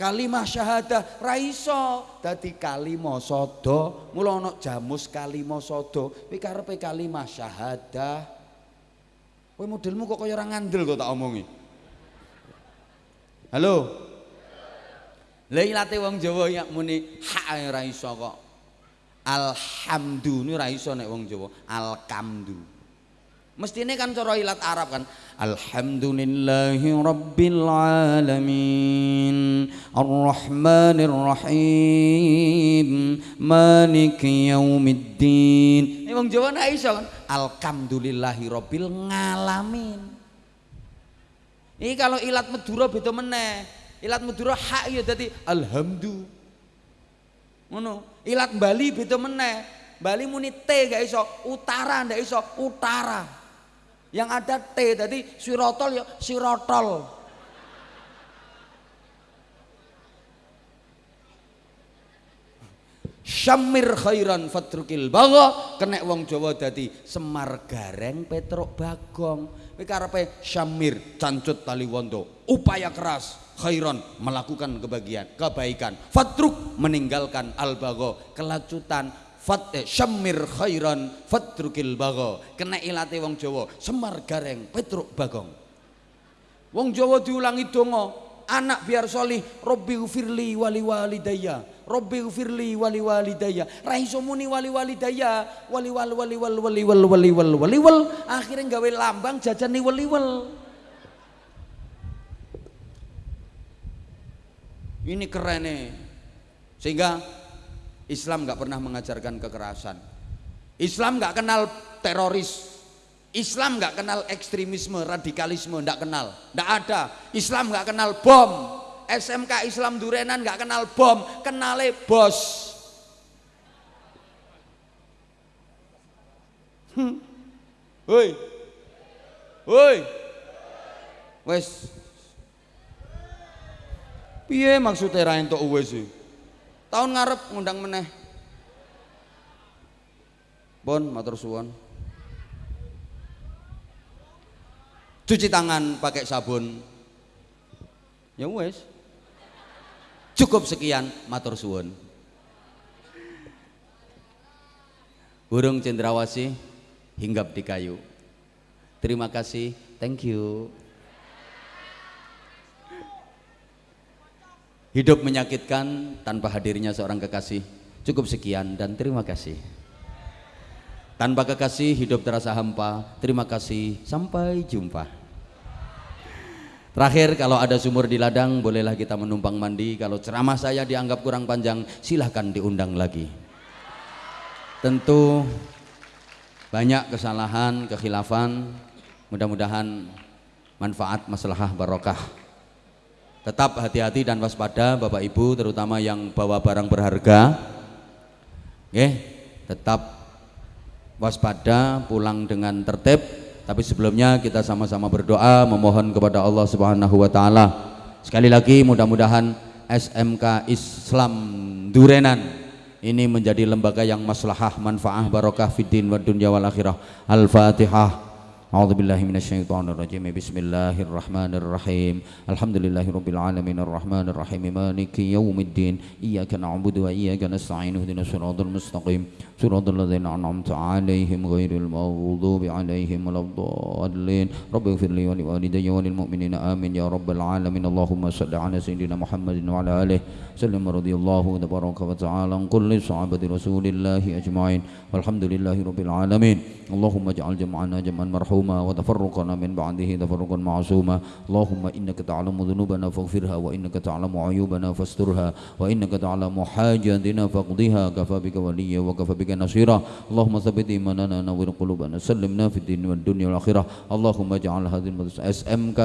kalimah syahadah ra iso. Dadi kalimah sada. Mula jamus kalimah sada. Kowe karepe kalimah syahadah. Kowe modelmu kok kaya ora ngandel kok tak omongi? Halo? Lha ilate wong Jawa ya muni hak ora iso kok alhamdu ini ora iso nek wong Jawa alkamdu Mestine kan cara ilat Arab kan. Alhamdulillahi rabbil alamin. Arrahmanir rahim. Maliki yaumiddin. Wong Jawa nek iso kan. Alhamdulillahi rabbil ngalamin. Ini kalau ilat Madura beda meneh. Ilat Madura hak ya dadi alhamdu. Ngono. Ilat Bali beda meneh. Bali muni T gak iso, utara ndak iso, utara. Yang ada T tadi sirotol ya sirotol. Syamir khairan fatrukil bago kena wong Jawa dadi Semar Gareng Petruk Bagong. Kowe karepe Syamir cancut tali wondo upaya keras khairan melakukan kebahagiaan kebaikan. Fatruk meninggalkan al bago kelacutan fat eh, syamir khairan fatrukil bago kena ilate wong Jawa semar gareng petruk bagong. Wong Jawa diulangi dongo anak biar solih Robbi ufirli wali walidaya Robbi ufirli wali walidaya raiso muni wali walidaya wali wal wali wal wali wal wali wal wali wal akhirnya gawe lambang jajan ni wali wal ini keren nih sehingga Islam nggak pernah mengajarkan kekerasan. Islam nggak kenal teroris. Islam nggak kenal ekstremisme, radikalisme, nggak kenal, nggak ada. Islam nggak kenal bom. SMK Islam Durenan nggak kenal bom, kenale bos. Hmm. Woi, woi, wes. Piye maksudnya ra entuk wes sih? tahun ngarep ngundang meneh. Bon matur suwon cuci tangan pakai sabun. Ya wes cukup sekian matur suwon burung cendrawasih hinggap di kayu. Terima kasih. Thank you Hidup menyakitkan tanpa hadirnya seorang kekasih. Cukup sekian dan terima kasih. Tanpa kekasih hidup terasa hampa. Terima kasih. Sampai jumpa. Terakhir kalau ada sumur di ladang bolehlah kita menumpang mandi. Kalau ceramah saya dianggap kurang panjang silahkan diundang lagi. Tentu banyak kesalahan, kekhilafan. Mudah-mudahan manfaat maslahah barokah Tetap hati-hati dan waspada Bapak Ibu terutama yang bawa barang berharga. Oke, tetap waspada, pulang dengan tertib. Tapi sebelumnya kita sama-sama berdoa memohon kepada Allah Subhanahu wa taala. Sekali lagi mudah-mudahan SMK Islam Durenan ini menjadi lembaga yang maslahah, manfaah, barokah fid din wa dunya wal akhirah. Al-Fatihah. أعوذ بالله من الشيطان الرجيم. بسم الله الرحمن الرحيم. الحمد لله رب العالمين الرحمن الرحيم. مالك يوم الدين. إياك نعبد وإياك نستعين. اهدنا الصراط المستقيم. صراط الذين أنعمت عليهم غير المغضوب عليهم ولا الضالين. رب اغفر لي ولوالدي وللمؤمنين. آمين. يا رب العالمين. اللهم صل على سيدنا محمد وعلى آله وسلم. رضي الله تبارك وتعالى عن كل صحابة رسول الله أجمعين. والحمد لله رب العالمين. اللهم اجعل جمعنا جمعا مرحوما وتفرقنا من بعده تفرقا معصوما اللهم إنك تعلم ذنوبنا فاغفرها وإنك تعلم عيوبنا فاسترها وإنك تعلم حاجاتنا فاقضها كفى بك وليا وكفى بك نصيرا اللهم ثبت إيماننا نور قلوبنا سلمنا في الدين والدنيا والآخرة اللهم اجعل هذه المدرسة SMK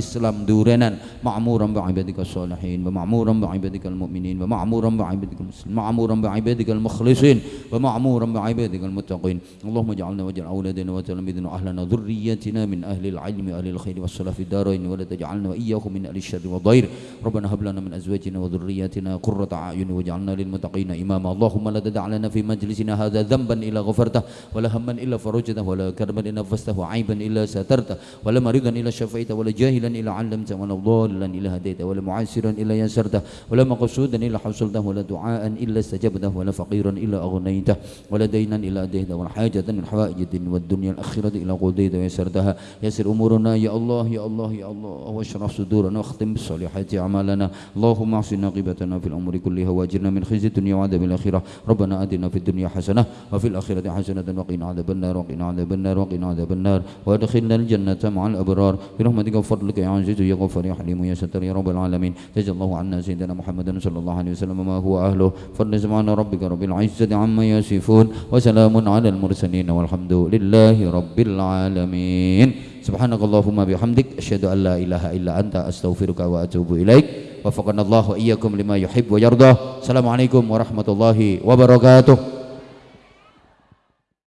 Islam Durenan معمورا بعبادك الصالحين ومعمورا بعبادك المؤمنين ومعمورا بعبادك المسلمين معمورا بعبادك المخلصين ومعمورا بعبادك المتقين اللهم اجعلنا واجعل أولادنا وتلاميذنا أهلا لنا ذريتنا من أهل العلم وأهل الخير والصلاة في الدارين ولا تجعلنا وإياهم من أهل الشر والضير. ربنا هب لنا من أزواجنا وذرياتنا قرة أعين واجعلنا للمتقين إماما. اللهم لا تدع لنا في مجلسنا هذا ذنبا إلا غفرته ولا هما إلا فرجته ولا كربا إلا نفسته وعيبا إلا سترته ولا مريضا إلا شفيته ولا جاهلا إلا علمته ولا ضالا إلا هديته ولا معسرا إلا يسرته ولا مقصودا إلا حصلته ولا دعاء إلا استجبته ولا فقيرا إلا أغنيته ولا دينا إلا أديته ولا حاجة من حوائج الدين والدنيا الآخرة إلا قضيت ويسرتها يسر أمورنا. يا الله يا الله يا الله. واشرح صدورنا. واختم بالصالحات أعمالنا. اللهم احسن عاقبتنا في الأمور كلها وأجرنا من خزي الدنيا وعذاب الآخرة. ربنا آتنا في الدنيا حسنة وفي الآخرة حسنة. وقنا عذاب النار وقنا عذاب النار وقنا عذاب النار. وادخلنا الجنة مع الأبرار. برحمتك وفضلك يا عزيز يا غفار يا حليم يا ستر يا رب العالمين. جزا الله عنا سيدنا محمد صلى الله عليه وسلم ما هو أهله. فضل سبحان ربك رب العزة عما يصفون. وسلام على المرسلين والحمد لله رب العالمين. سبحانك اللهم بحمدك أشهد أن لا إله إلا أنت. أستغفرك وأتوب إليك. وفقنا الله وإياكم لما يحب ويرضى. السلام عليكم ورحمة الله وبركاته.